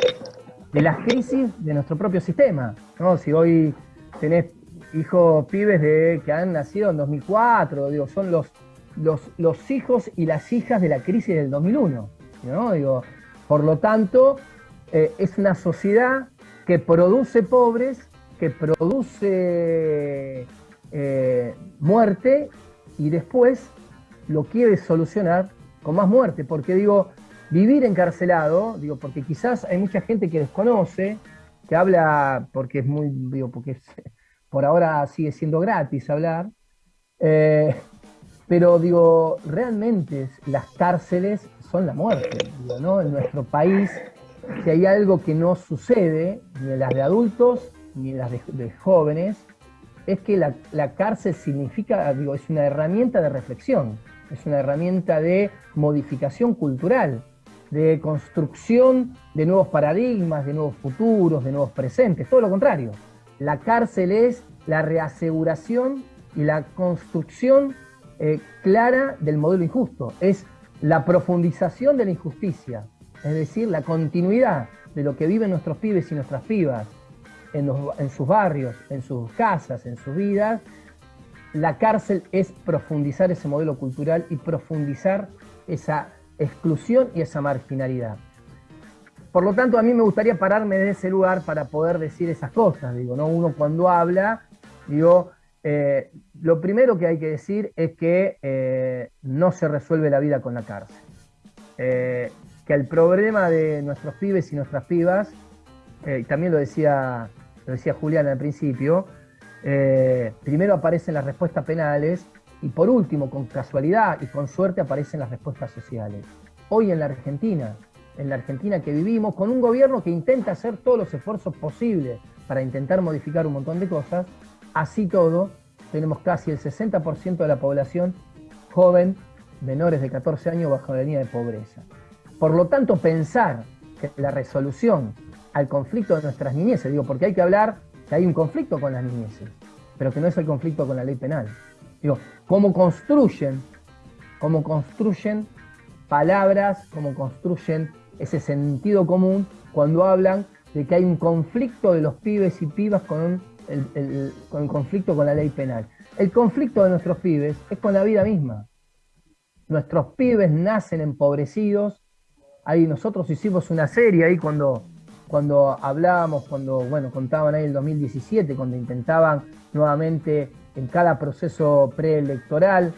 de las crisis de nuestro propio sistema. ¿no? Si hoy tenés hijos pibes de, que han nacido en 2004, digo, son los, los, los hijos y las hijas de la crisis del 2001. ¿no? Digo, por lo tanto, eh, es una sociedad que produce pobres, que produce eh, muerte y después lo quiere solucionar con más muerte. Porque digo, vivir encarcelado, digo, porque quizás hay mucha gente que desconoce, que habla porque es muy, digo, porque por ahora sigue siendo gratis hablar, eh, pero digo, realmente las cárceles son la muerte, ¿no? En nuestro país si hay algo que no sucede, ni en las de adultos, ni en las de, jóvenes, es que la, cárcel significa, digo, es una herramienta de reflexión, es una herramienta de modificación cultural, de construcción de nuevos paradigmas, de nuevos futuros, de nuevos presentes, todo lo contrario. La cárcel es la reaseguración y la construcción eh, clara del modelo injusto, es la profundización de la injusticia, es decir, la continuidad de lo que viven nuestros pibes y nuestras pibas en, sus barrios, en sus casas, en sus vidas, la cárcel es profundizar ese modelo cultural y profundizar esa exclusión y esa marginalidad. Por lo tanto, a mí me gustaría pararme de ese lugar para poder decir esas cosas. Digo, ¿no? Uno cuando habla, digo, eh, lo primero que hay que decir es que eh, no se resuelve la vida con la cárcel. Eh, que el problema de nuestros pibes y nuestras pibas, eh, también lo decía, lo decía Julián al principio, eh, primero aparecen las respuestas penales y por último, con casualidad y con suerte aparecen las respuestas sociales. Hoy en la Argentina, en la Argentina que vivimos, con un gobierno que intenta hacer todos los esfuerzos posibles para intentar modificar un montón de cosas, así todo, tenemos casi el 60% de la población joven, menores de 14 años, bajo la línea de pobreza. Por lo tanto, pensar que la resolución al conflicto de nuestras niñeces, digo, porque hay que hablar que hay un conflicto con las niñeces, pero que no es el conflicto con la ley penal. Digo, cómo construyen, cómo construyen palabras, cómo construyen ese sentido común cuando hablan de que hay un conflicto de los pibes y pibas con, el, con el conflicto con la ley penal. El conflicto de nuestros pibes es con la vida misma. Nuestros pibes nacen empobrecidos. Ahí nosotros hicimos una serie ahí cuando, cuando hablábamos, cuando bueno, contaban ahí el 2017, cuando intentaban nuevamente en cada proceso preelectoral,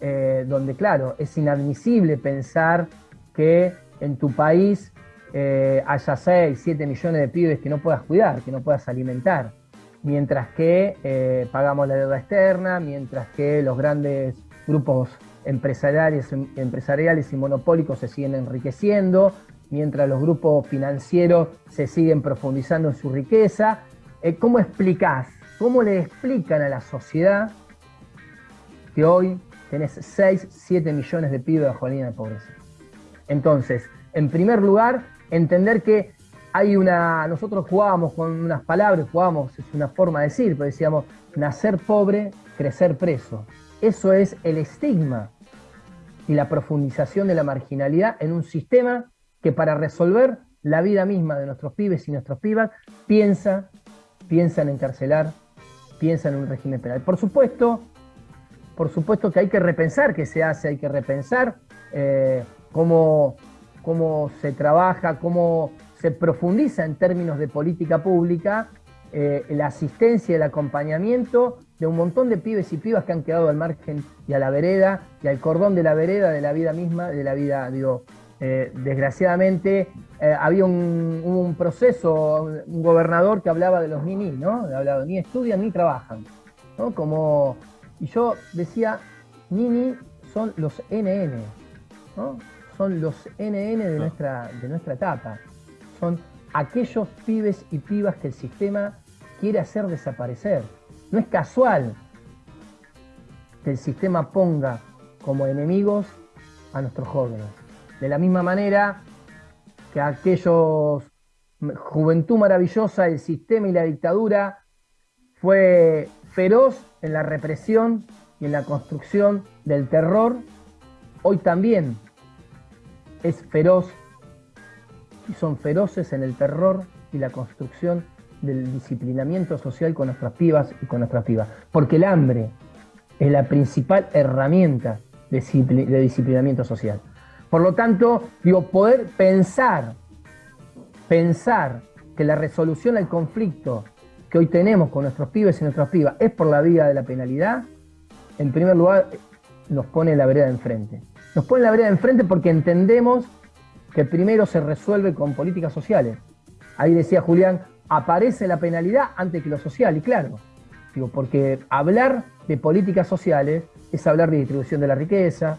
eh, donde claro, es inadmisible pensar que en tu país eh, haya 6, 7 millones de pibes que no puedas cuidar, que no puedas alimentar, mientras que eh, pagamos la deuda externa, mientras que los grandes grupos empresariales, empresariales y monopólicos se siguen enriqueciendo, mientras los grupos financieros se siguen profundizando en su riqueza. Eh, ¿Cómo explicás, cómo le explican a la sociedad que hoy tenés 6, 7 millones de pibes bajo la línea de pobreza? Entonces, en primer lugar, entender que hay una, nosotros jugábamos con unas palabras, jugábamos, es una forma de decir, pero decíamos, nacer pobre, crecer preso. Eso es el estigma y la profundización de la marginalidad en un sistema que para resolver la vida misma de nuestros pibes y nuestros pibas piensa, piensa en encarcelar, piensa en un régimen penal. Por supuesto, por supuesto que hay que repensar qué se hace, hay que repensar eh, cómo cómo se trabaja, cómo se profundiza en términos de política pública eh, la asistencia y el acompañamiento de un montón de pibes y pibas que han quedado al margen y a la vereda y al cordón de la vereda de la vida misma, de la vida, digo, eh, desgraciadamente eh, había un, proceso, un gobernador que hablaba de los ni ¿no? Hablaba, ni estudian ni trabajan, ¿no? Como, y yo decía, ni son los NN, ¿no? son los NN de, nuestra, de nuestra etapa. Son aquellos pibes y pibas que el sistema quiere hacer desaparecer. No es casual que el sistema ponga como enemigos a nuestros jóvenes. De la misma manera que aquellos juventud maravillosa, el sistema y la dictadura fue feroz en la represión y en la construcción del terror, hoy también es feroz y son feroces en el terror y la construcción del disciplinamiento social con nuestras pibas y con nuestras pibas. Porque el hambre es la principal herramienta de, disciplinamiento social. Por lo tanto, digo, poder pensar, pensar que la resolución al conflicto que hoy tenemos con nuestros pibes y nuestras pibas es por la vía de la penalidad, en primer lugar nos pone la vereda enfrente. Nos pone la vereda enfrente porque entendemos que primero se resuelve con políticas sociales. Ahí decía Julián, aparece la penalidad antes que lo social, y claro, digo, porque hablar de políticas sociales es hablar de distribución de la riqueza,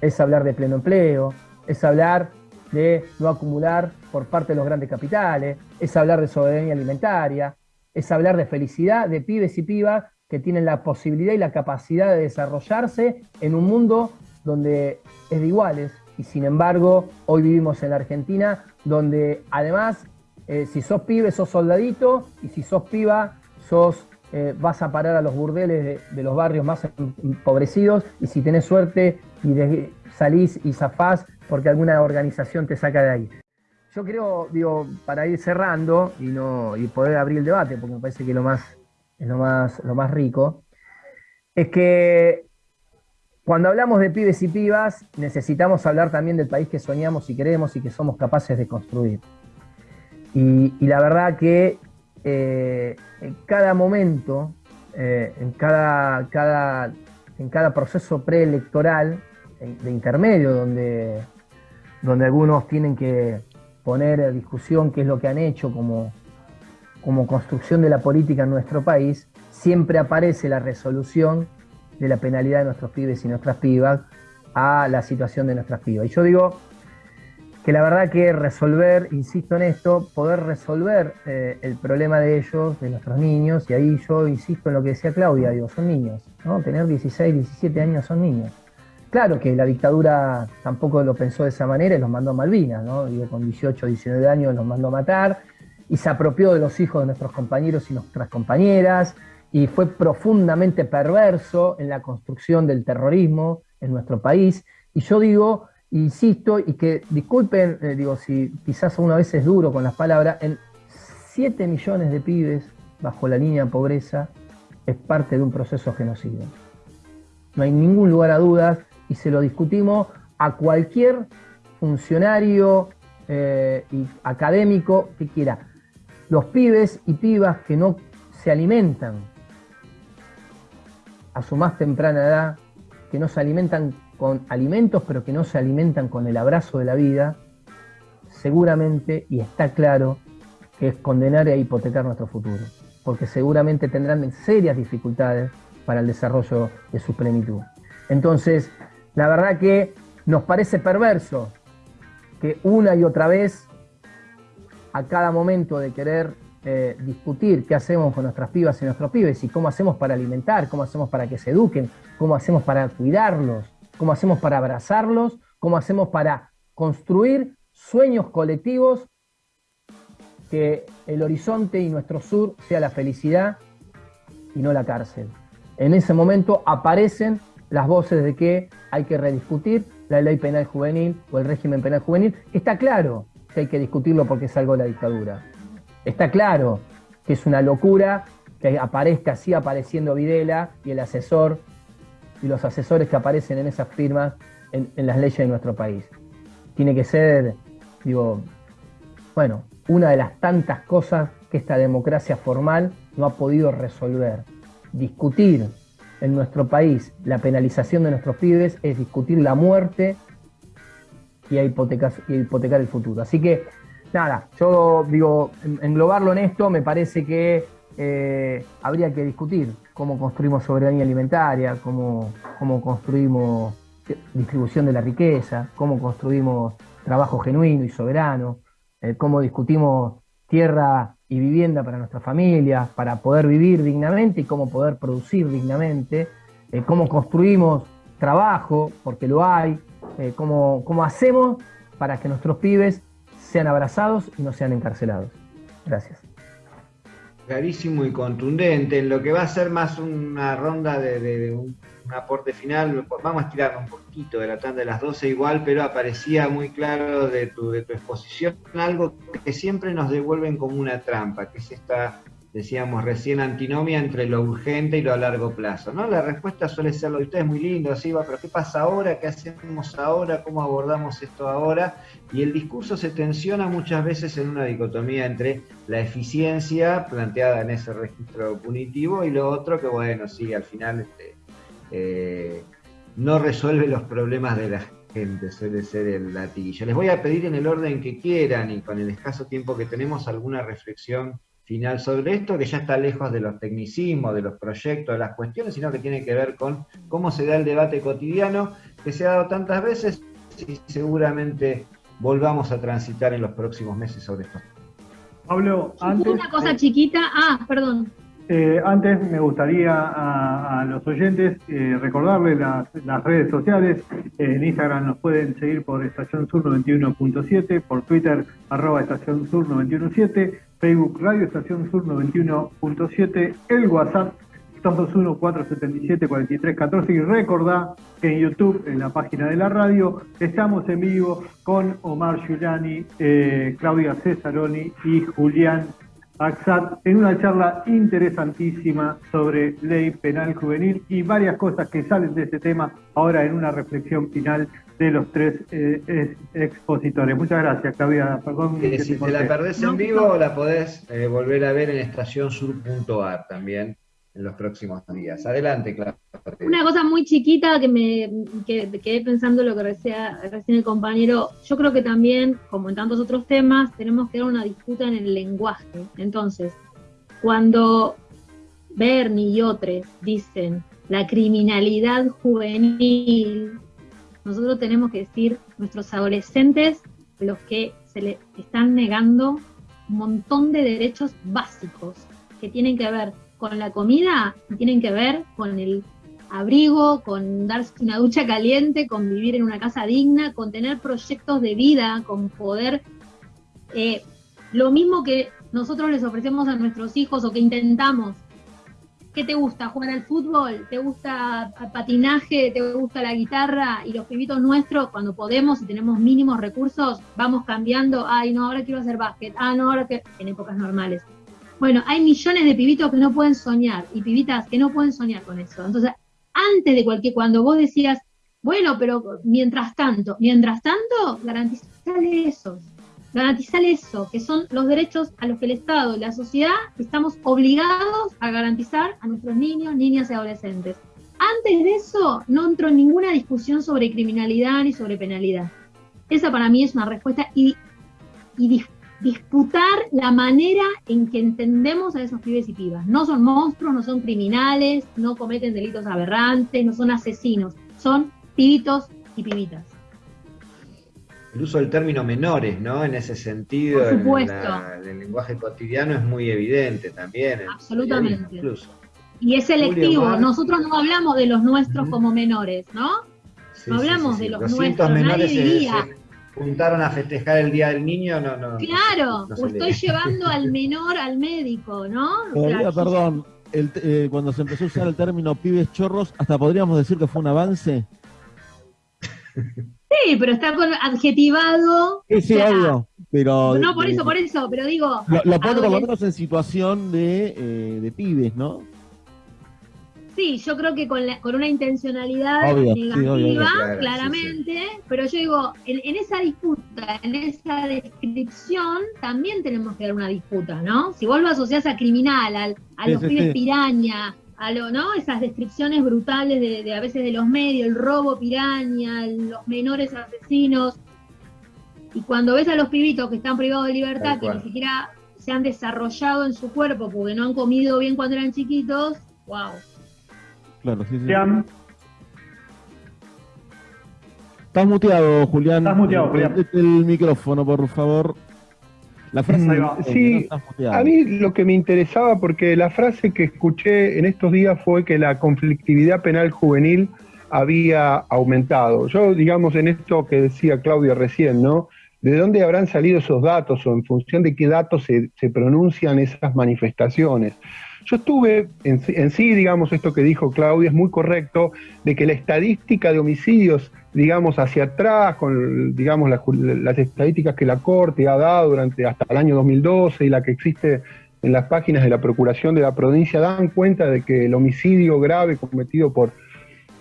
es hablar de pleno empleo, es hablar de no acumular por parte de los grandes capitales, es hablar de soberanía alimentaria, es hablar de felicidad de pibes y pibas que tienen la posibilidad y la capacidad de desarrollarse en un mundo donde es de iguales. Y sin embargo hoy vivimos en la Argentina donde además eh, si sos pibe sos soldadito y si sos piba sos eh, vas a parar a los burdeles de, los barrios más empobrecidos y si tenés suerte y salís y zafás porque alguna organización te saca de ahí. Yo creo, digo, para ir cerrando y no y poder abrir el debate, porque me parece que lo más es lo más, lo más rico, es que cuando hablamos de pibes y pibas, necesitamos hablar también del país que soñamos y queremos y que somos capaces de construir. Y, la verdad que eh, en cada momento, eh, en, cada, cada, en cada proceso preelectoral, de intermedio, donde, donde algunos tienen que poner discusión qué es lo que han hecho como, como construcción de la política en nuestro país, siempre aparece la resolución de la penalidad de nuestros pibes y nuestras pibas a la situación de nuestras pibas. Y yo digo que la verdad que resolver, insisto en esto, poder resolver eh, el problema de ellos, de nuestros niños, y ahí yo insisto en lo que decía Claudia, digo, son niños, ¿no? Tener 16, 17 años son niños. Claro que la dictadura tampoco lo pensó de esa manera y los mandó a Malvinas, ¿no? Digo, con 18, 19 años los mandó a matar y se apropió de los hijos de nuestros compañeros y nuestras compañeras y fue profundamente perverso en la construcción del terrorismo en nuestro país. Y yo digo, insisto, y que disculpen, eh, digo, si quizás una vez es duro con las palabras, en 7 millones de pibes bajo la línea de pobreza es parte de un proceso genocidio. No hay ningún lugar a dudas y se lo discutimos a cualquier funcionario eh, y académico que quiera. Los pibes y pibas que no se alimentan a su más temprana edad, que no se alimentan con alimentos, pero que no se alimentan con el abrazo de la vida, seguramente, y está claro, que es condenar e hipotecar nuestro futuro, porque seguramente tendrán serias dificultades para el desarrollo de su plenitud. Entonces, la verdad que nos parece perverso que una y otra vez, a cada momento de querer eh, discutir qué hacemos con nuestras pibas y nuestros pibes y cómo hacemos para alimentar, cómo hacemos para que se eduquen, cómo hacemos para cuidarlos, cómo hacemos para abrazarlos, cómo hacemos para construir sueños colectivos, que el horizonte y nuestro sur sea la felicidad y no la cárcel. En ese momento aparecen las voces de que hay que rediscutir la ley penal juvenil o el régimen penal juvenil. Está claro que hay que discutirlo porque es algo de la dictadura. Está claro que es una locura que aparezca así apareciendo Videla y el asesor y los asesores que aparecen en esas firmas en, las leyes de nuestro país. Tiene que ser, digo, bueno, una de las tantas cosas que esta democracia formal no ha podido resolver. Discutir en nuestro país la penalización de nuestros pibes es discutir la muerte y hipotecar, hipotecar el futuro. Así que, nada, yo digo, englobarlo en esto me parece que eh, habría que discutir cómo construimos soberanía alimentaria, cómo, construimos distribución de la riqueza, cómo construimos trabajo genuino y soberano, eh, cómo discutimos tierra y vivienda para nuestras familias, para poder vivir dignamente y cómo poder producir dignamente, eh, cómo construimos trabajo, porque lo hay, cómo hacemos para que nuestros pibes sean abrazados y no sean encarcelados. Gracias. Clarísimo y contundente, en lo que va a ser más una ronda de, un, aporte final, vamos a estirar un poquito de la tanda de las 12 igual, pero aparecía muy claro de tu, de tu exposición algo que siempre nos devuelven como una trampa, que es esta decíamos recién, antinomia entre lo urgente y lo a largo plazo. ¿no? La respuesta suele ser lo de ustedes muy lindo, así va, pero ¿qué pasa ahora? ¿Qué hacemos ahora? ¿Cómo abordamos esto ahora? Y el discurso se tensiona muchas veces en una dicotomía entre la eficiencia planteada en ese registro punitivo y lo otro que, bueno, sí, al final este, eh, no resuelve los problemas de la gente, suele ser el latillo. Les voy a pedir en el orden que quieran y con el escaso tiempo que tenemos alguna reflexión final sobre esto, que ya está lejos de los tecnicismos, de los proyectos, de las cuestiones, sino que tiene que ver con cómo se da el debate cotidiano que se ha dado tantas veces y seguramente volvamos a transitar en los próximos meses sobre esto. Pablo, antes... Una cosa chiquita, ah, perdón. Eh, antes me gustaría a, los oyentes eh, recordarles las, redes sociales. en Instagram nos pueden seguir por Estación Sur 91.7, por Twitter arroba Estación Sur 917 Facebook Radio Estación Sur 91.7, el WhatsApp 221-477-4314 y recordá que en YouTube, en la página de la radio, estamos en vivo con Omar Giuliani, eh, Claudia Cesaroni y Julián Axat en una charla interesantísima sobre ley penal juvenil y varias cosas que salen de este tema ahora en una reflexión final de los tres eh, expositores. Muchas gracias, Claudia. Perdón. si te, la perdés en vivo, la podés eh, volver a ver en estacionsur.ar también en los próximos días. Adelante, Claudia. Una cosa muy chiquita que me quedé pensando lo que decía recién el compañero. Yo creo que también, como en tantos otros temas, tenemos que dar una disputa en el lenguaje. Entonces, cuando Bernie y otros dicen la criminalidad juvenil, nosotros tenemos que decir nuestros adolescentes los que se le están negando un montón de derechos básicos que tienen que ver con la comida tienen que ver con el abrigo, con darse una ducha caliente, con vivir en una casa digna, con tener proyectos de vida, con poder, eh, lo mismo que nosotros les ofrecemos a nuestros hijos o que intentamos. ¿Qué te gusta? ¿Jugar al fútbol? ¿Te gusta patinaje? ¿Te gusta la guitarra? Y los pibitos nuestros, cuando podemos y tenemos mínimos recursos, vamos cambiando. Ay, no, ahora quiero hacer básquet. Ah, no, ahora que. en épocas normales. Bueno, hay millones de pibitos que no pueden soñar y pibitas que no pueden soñar con eso. Entonces, antes de cualquier, cuando vos decías, bueno, pero mientras tanto, mientras tanto, garantizarle eso, garantizarle eso, que son los derechos a los que el Estado y la sociedad estamos obligados a garantizar a nuestros niños, niñas y adolescentes. Antes de eso, no entró en ninguna discusión sobre criminalidad ni sobre penalidad. Esa para mí es una respuesta y disputar la manera en que entendemos a esos pibes y pibas. No son monstruos, no son criminales, no cometen delitos aberrantes, no son asesinos, son pibitos y pibitas. El uso del término menores, ¿no? En ese sentido, Por en, supuesto. la- en el lenguaje cotidiano es muy evidente también. Absolutamente. Incluso. Y es selectivo. Nosotros no hablamos de los nuestros como menores, ¿no? Sí, No hablamos sí, de los 200 nuestros, menores nadie diría. Juntaron a festejar el Día del Niño, no, no. Claro, no o estoy llevando al <laughs> menor al médico, ¿no? Todavía, perdón, el te- eh, cuando se empezó a usar el término pibes chorros, hasta podríamos decir que fue un avance. <laughs> Sí, pero está con adjetivado. Sí, sí, o sea, obvio. Pero No, por eso, por eso, pero digo. Lo, lo pone por lo menos en situación de, eh, de pibes, ¿no? Sí, yo creo que con, la- con una intencionalidad Obvio, negativa, obvio, obvio. Claro, claramente, pero yo digo, en, en esa disputa, en esa descripción, también tenemos que dar una disputa, ¿no? Si vos lo asociás a criminal, al- a los pibes piraña, a lo, ¿no? Esas descripciones brutales de, de a veces de los medios, el robo piraña, los menores asesinos, y cuando ves a los pibitos que están privados de libertad, que ni siquiera se han desarrollado en su cuerpo porque no han comido bien cuando eran chiquitos, wow. Claro, sí, sí. Sean- Estás muteado, Julián. Estás muteado, Julián. Prendete el micrófono, por favor. La frase Sí, no. A mí lo que me interesaba, porque la frase que escuché en estos días fue que la conflictividad penal juvenil había aumentado. Yo, digamos, en esto que decía Claudia recién, ¿no? ¿De dónde habrán salido esos datos o en función de qué datos se, se pronuncian esas manifestaciones? Yo estuve, en, en sí, digamos, esto que dijo Claudia es muy correcto, de que la estadística de homicidios, digamos, hacia atrás, con, digamos, las, estadísticas que la Corte ha dado durante hasta el año 2012 y la que existe en las páginas de la Procuración de la provincia, dan cuenta de que el homicidio grave cometido por,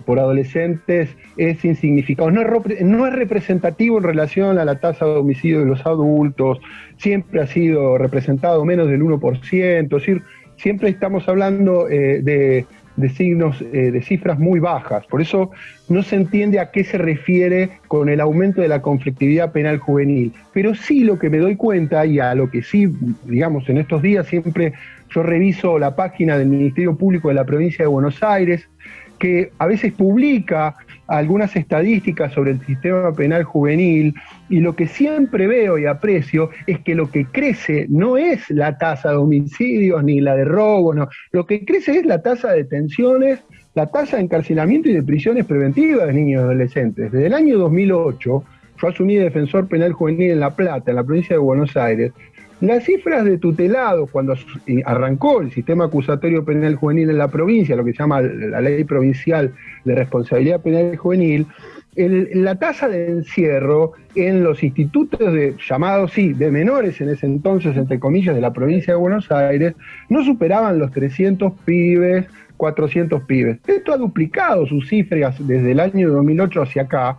por adolescentes es insignificado. No es, no es representativo en relación a la tasa de homicidio de los adultos, siempre ha sido representado menos del 1%, es decir, siempre estamos hablando eh, de, de signos, eh, de cifras muy bajas. Por eso no se entiende a qué se refiere con el aumento de la conflictividad penal juvenil. Pero sí lo que me doy cuenta y a lo que sí, digamos, en estos días siempre yo reviso la página del Ministerio Público de la provincia de Buenos Aires, que a veces publica algunas estadísticas sobre el sistema penal juvenil y lo que siempre veo y aprecio es que lo que crece no es la tasa de homicidios ni la de robo, no. lo que crece es la tasa de detenciones, la tasa de encarcelamiento y de prisiones preventivas de niños y adolescentes. Desde el año 2008, yo asumí de defensor penal juvenil en La Plata, en la provincia de Buenos Aires, las cifras de tutelados, cuando arrancó el sistema acusatorio penal juvenil en la provincia, lo que se llama la ley provincial de responsabilidad penal juvenil, el- la tasa de encierro en los institutos de llamados, sí, de menores en ese entonces, entre comillas, de la provincia de Buenos Aires, no superaban los 300 pibes, 400 pibes. Esto ha duplicado sus cifras desde el año 2008 hacia acá,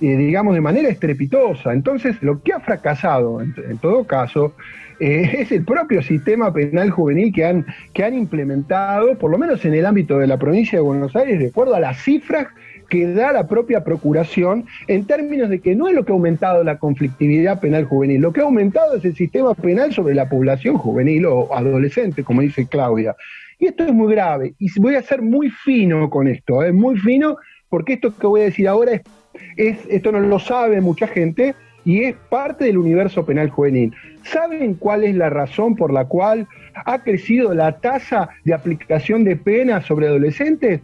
eh, digamos, de manera estrepitosa. Entonces, lo que ha fracasado, en, todo caso, eh, <laughs> es el propio sistema penal juvenil que han, que han implementado, por lo menos en el ámbito de la provincia de Buenos Aires, de acuerdo a las cifras que da la propia Procuración en términos de que no es lo que ha aumentado la conflictividad penal juvenil, lo que ha aumentado es el sistema penal sobre la población juvenil o adolescente, como dice Claudia. Y esto es muy grave, y voy a ser muy fino con esto, es ¿eh? muy fino, porque esto que voy a decir ahora es, es, esto no lo sabe mucha gente, y es parte del universo penal juvenil. ¿Saben cuál es la razón por la cual ha crecido la tasa de aplicación de penas sobre adolescentes?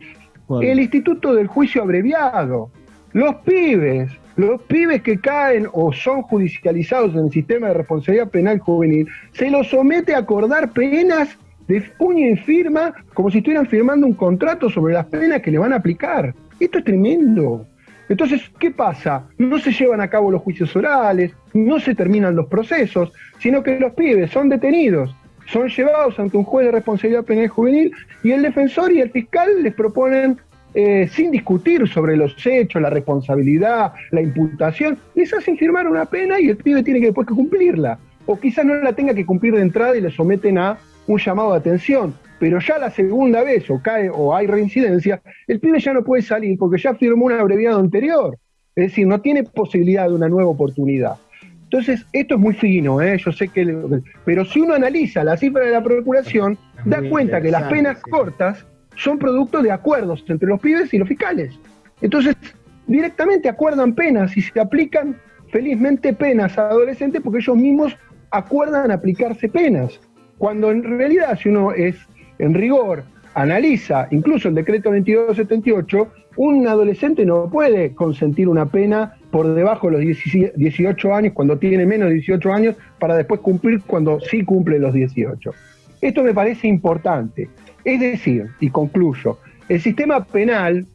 El Instituto del Juicio Abreviado. Los pibes, los pibes que caen o son judicializados en el sistema de responsabilidad penal juvenil, se los somete a acordar penas de puño y firma como si estuvieran firmando un contrato sobre las penas que le van a aplicar. Esto es tremendo. Entonces, ¿qué pasa? No se llevan a cabo los juicios orales, no se terminan los procesos, sino que los pibes son detenidos, son llevados ante un juez de responsabilidad penal juvenil y el defensor y el fiscal les proponen, eh, sin discutir sobre los hechos, la responsabilidad, la imputación, les hacen firmar una pena y el pibe tiene que después cumplirla. O quizás no la tenga que cumplir de entrada y le someten a un llamado de atención pero ya la segunda vez o cae o hay reincidencia, el pibe ya no puede salir porque ya firmó un abreviado anterior. Es decir, no tiene posibilidad de una nueva oportunidad. Entonces, esto es muy fino, ¿eh? yo sé que... Pero si uno analiza la cifra de la Procuración, da cuenta que las penas cortas son producto de acuerdos entre los pibes y los fiscales. Entonces, directamente acuerdan penas y se aplican felizmente penas a adolescentes porque ellos mismos acuerdan aplicarse penas. Cuando en realidad, si uno es en rigor analiza incluso el decreto 2278, un adolescente no puede consentir una pena por debajo de los 18 años, cuando tiene menos de 18 años, para después cumplir cuando sí cumple los 18. Esto me parece importante. Es decir, y concluyo, el sistema penal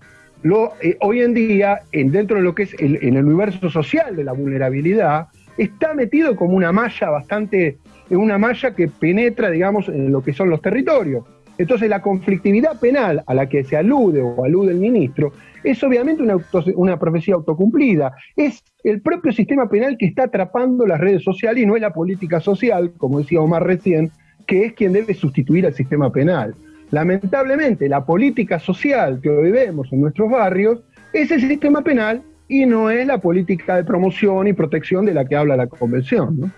lo, eh, hoy en día, en, dentro de lo que es el, en el universo social de la vulnerabilidad, está metido como una malla bastante, una malla que penetra, digamos, en lo que son los territorios. Entonces la conflictividad penal a la que se alude o alude el ministro es obviamente una, una profecía autocumplida. Es el propio sistema penal que está atrapando las redes sociales y no es la política social, como decía Omar recién, que es quien debe sustituir al sistema penal. Lamentablemente, la política social que hoy vemos en nuestros barrios es el sistema penal y no es la política de promoción y protección de la que habla la Convención.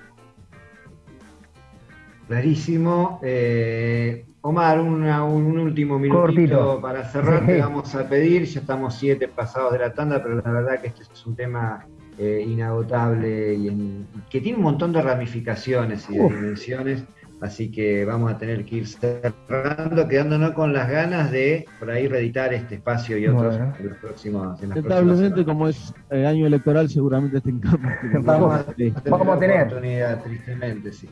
Clarísimo. Eh, Omar, un último minutito para cerrar, te vamos a pedir, ya estamos siete pasados de la tanda, pero la verdad que este es un tema eh, inagotable y que tiene un montón de ramificaciones y de dimensiones, así que vamos a tener que ir cerrando, quedándonos con las ganas de por ahí reeditar este espacio y otros en los próximos. Lamentablemente, como es eh, año electoral, seguramente estén Vamos, a, vamos a tener. Oportunidad, tristemente, sí.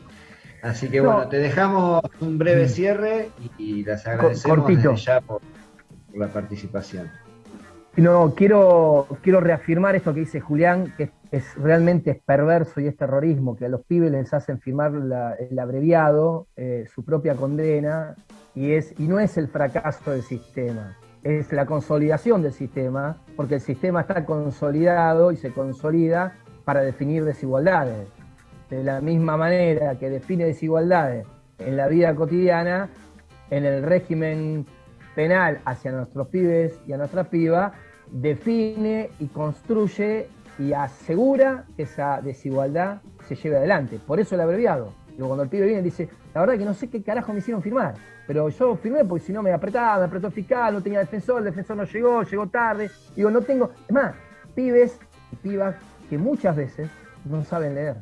Así que bueno, te dejamos un breve mm. cierre y, las agradecemos ya por, la participación. No, quiero, quiero reafirmar esto que dice Julián, que es, realmente es perverso y es terrorismo, que a los pibes les hacen firmar el abreviado, eh, su propia condena, y, es, y no es el fracaso del sistema, es la consolidación del sistema, porque el sistema está consolidado y se consolida para definir desigualdades de la misma manera que define desigualdades en la vida cotidiana, en el régimen penal hacia nuestros pibes y a nuestras pibas, define y construye y asegura que esa desigualdad se lleve adelante. Por eso el abreviado. Luego cuando el pibe viene dice, la verdad que no sé qué carajo me hicieron firmar, pero yo firmé porque si no me apretaba, me apretó fiscal, no tenía defensor, el defensor no llegó, llegó tarde. Digo, no tengo... Es más, pibes y pibas que muchas veces no saben leer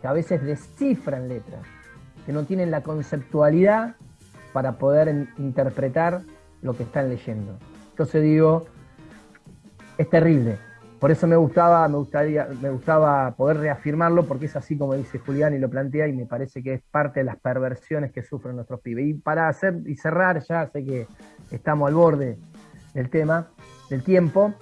que a veces descifran letras, que no tienen la conceptualidad para poder interpretar lo que están leyendo. Entonces digo, es terrible. Por eso me gustaba, me gustaría, me gustaba poder reafirmarlo, porque es así como dice Julián y lo plantea, y me parece que es parte de las perversiones que sufren nuestros pibes. Y para hacer y cerrar, ya sé que estamos al borde del tema, del tiempo.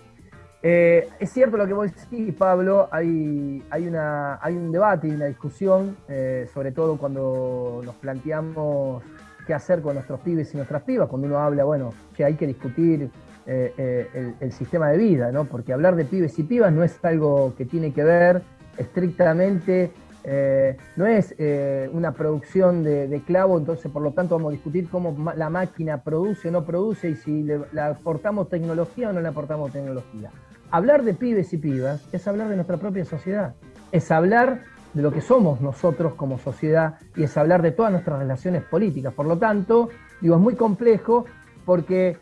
Eh, es cierto lo que vos decís, Pablo, hay, hay, una, hay un debate y una discusión, eh, sobre todo cuando nos planteamos qué hacer con nuestros pibes y nuestras pibas, cuando uno habla, bueno, que hay que discutir eh, el, sistema de vida, ¿no? Porque hablar de pibes y pibas no es algo que tiene que ver estrictamente Eh, no es eh, una producción de, clavo, entonces por lo tanto vamos a discutir cómo la máquina produce o no produce y si le, aportamos tecnología o no le aportamos tecnología. Hablar de pibes y pibas es hablar de nuestra propia sociedad, es hablar de lo que somos nosotros como sociedad y es hablar de todas nuestras relaciones políticas. Por lo tanto, digo, es muy complejo porque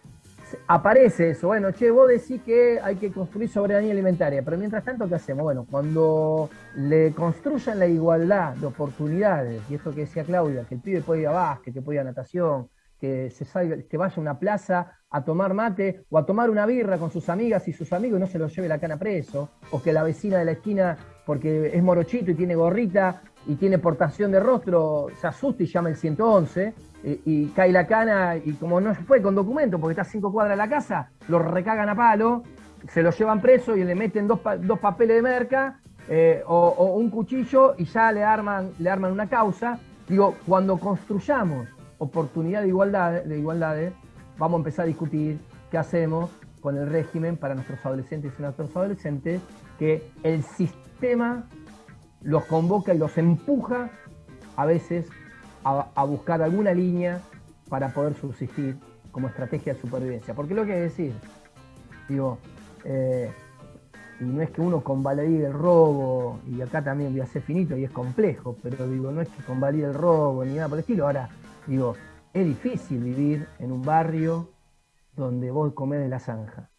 aparece eso, bueno, che, vos decís que hay que construir soberanía alimentaria, pero mientras tanto, ¿qué hacemos? Bueno, cuando le construyan la igualdad de oportunidades, y esto que decía Claudia, que el pibe puede ir a básquet, que puede ir a natación, que, se salga, que vaya a una plaza a tomar mate o a tomar una birra con sus amigas y sus amigos no se lo lleve la cana preso, o que la vecina de la esquina, porque es morochito y tiene gorrita y tiene portación de rostro, se asusta y llama el 111 y, cae la cana y como no fue con documento porque está a cinco cuadras de la casa, lo recagan a palo, se lo llevan preso y le meten dos, papeles de merca eh, o, un cuchillo y ya le arman, le arman una causa. Digo, cuando construyamos oportunidad de igualdad, de igualdades, vamos a empezar a discutir qué hacemos con el régimen para nuestros adolescentes y nuestros adolescentes, que el sistema los convoca y los empuja a veces a, buscar alguna línea para poder subsistir como estrategia de supervivencia. Porque lo que decir, digo, eh, y no es que uno convalide el robo, y acá también voy a ser finito y es complejo, pero digo, no es que convalide el robo ni nada por el estilo. Ahora, digo, es difícil vivir en un barrio donde vos comés de la zanja.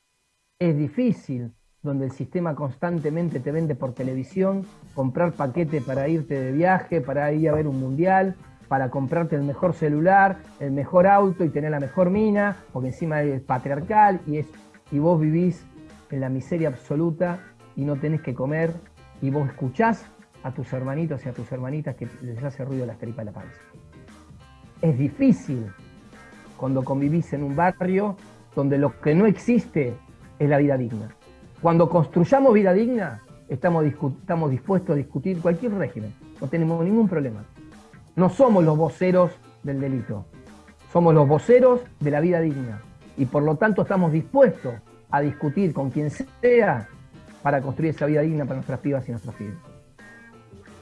Es difícil donde el sistema constantemente te vende por televisión, comprar paquete para irte de viaje, para ir a ver un mundial, para comprarte el mejor celular, el mejor auto y tener la mejor mina, porque encima es patriarcal y, es, y vos vivís en la miseria absoluta y no tenés que comer y vos escuchás a tus hermanitos y a tus hermanitas que les hace ruido la tripas de la panza. Es difícil cuando convivís en un barrio donde lo que no existe es la vida digna. Cuando construyamos vida digna, estamos, estamos dispuestos a discutir cualquier régimen, no tenemos ningún problema. No somos los voceros del delito, somos los voceros de la vida digna. Y por lo tanto estamos dispuestos a discutir con quien sea para construir esa vida digna para nuestras pibas y nuestros pibes.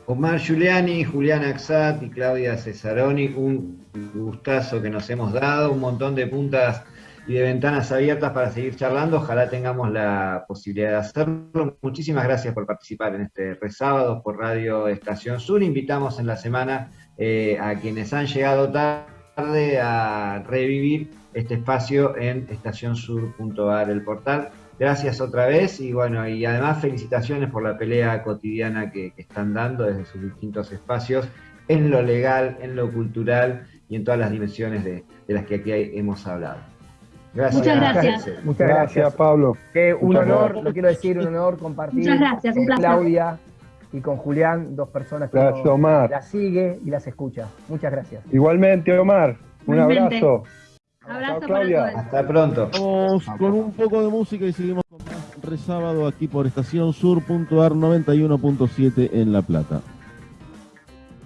Omar Giuliani, Julián Axat y Claudia Cesaroni, un gustazo que nos hemos dado, un montón de puntas y de ventanas abiertas para seguir charlando. Ojalá tengamos la posibilidad de hacerlo. Muchísimas gracias por participar en este resábado por Radio Estación Sur. Invitamos en la semana eh, a quienes han llegado tarde a revivir este espacio en estacionsur.ar, el portal. Gracias otra vez y bueno, y además felicitaciones por la pelea cotidiana que, están dando desde sus distintos espacios en lo legal, en lo cultural y en todas las dimensiones de, las que aquí hemos hablado. Gracias. Muchas gracias. Muchas gracias, Pablo. un honor, lo quiero decir, un honor compartir con Claudia y con Julián, dos personas que la sigue y las escucha. Muchas gracias. Igualmente, Omar. Un abrazo. Abrazo Claudia. Hasta pronto. Vamos con un poco de música y seguimos con más resábado aquí por estación sur.ar 91.7 en La Plata.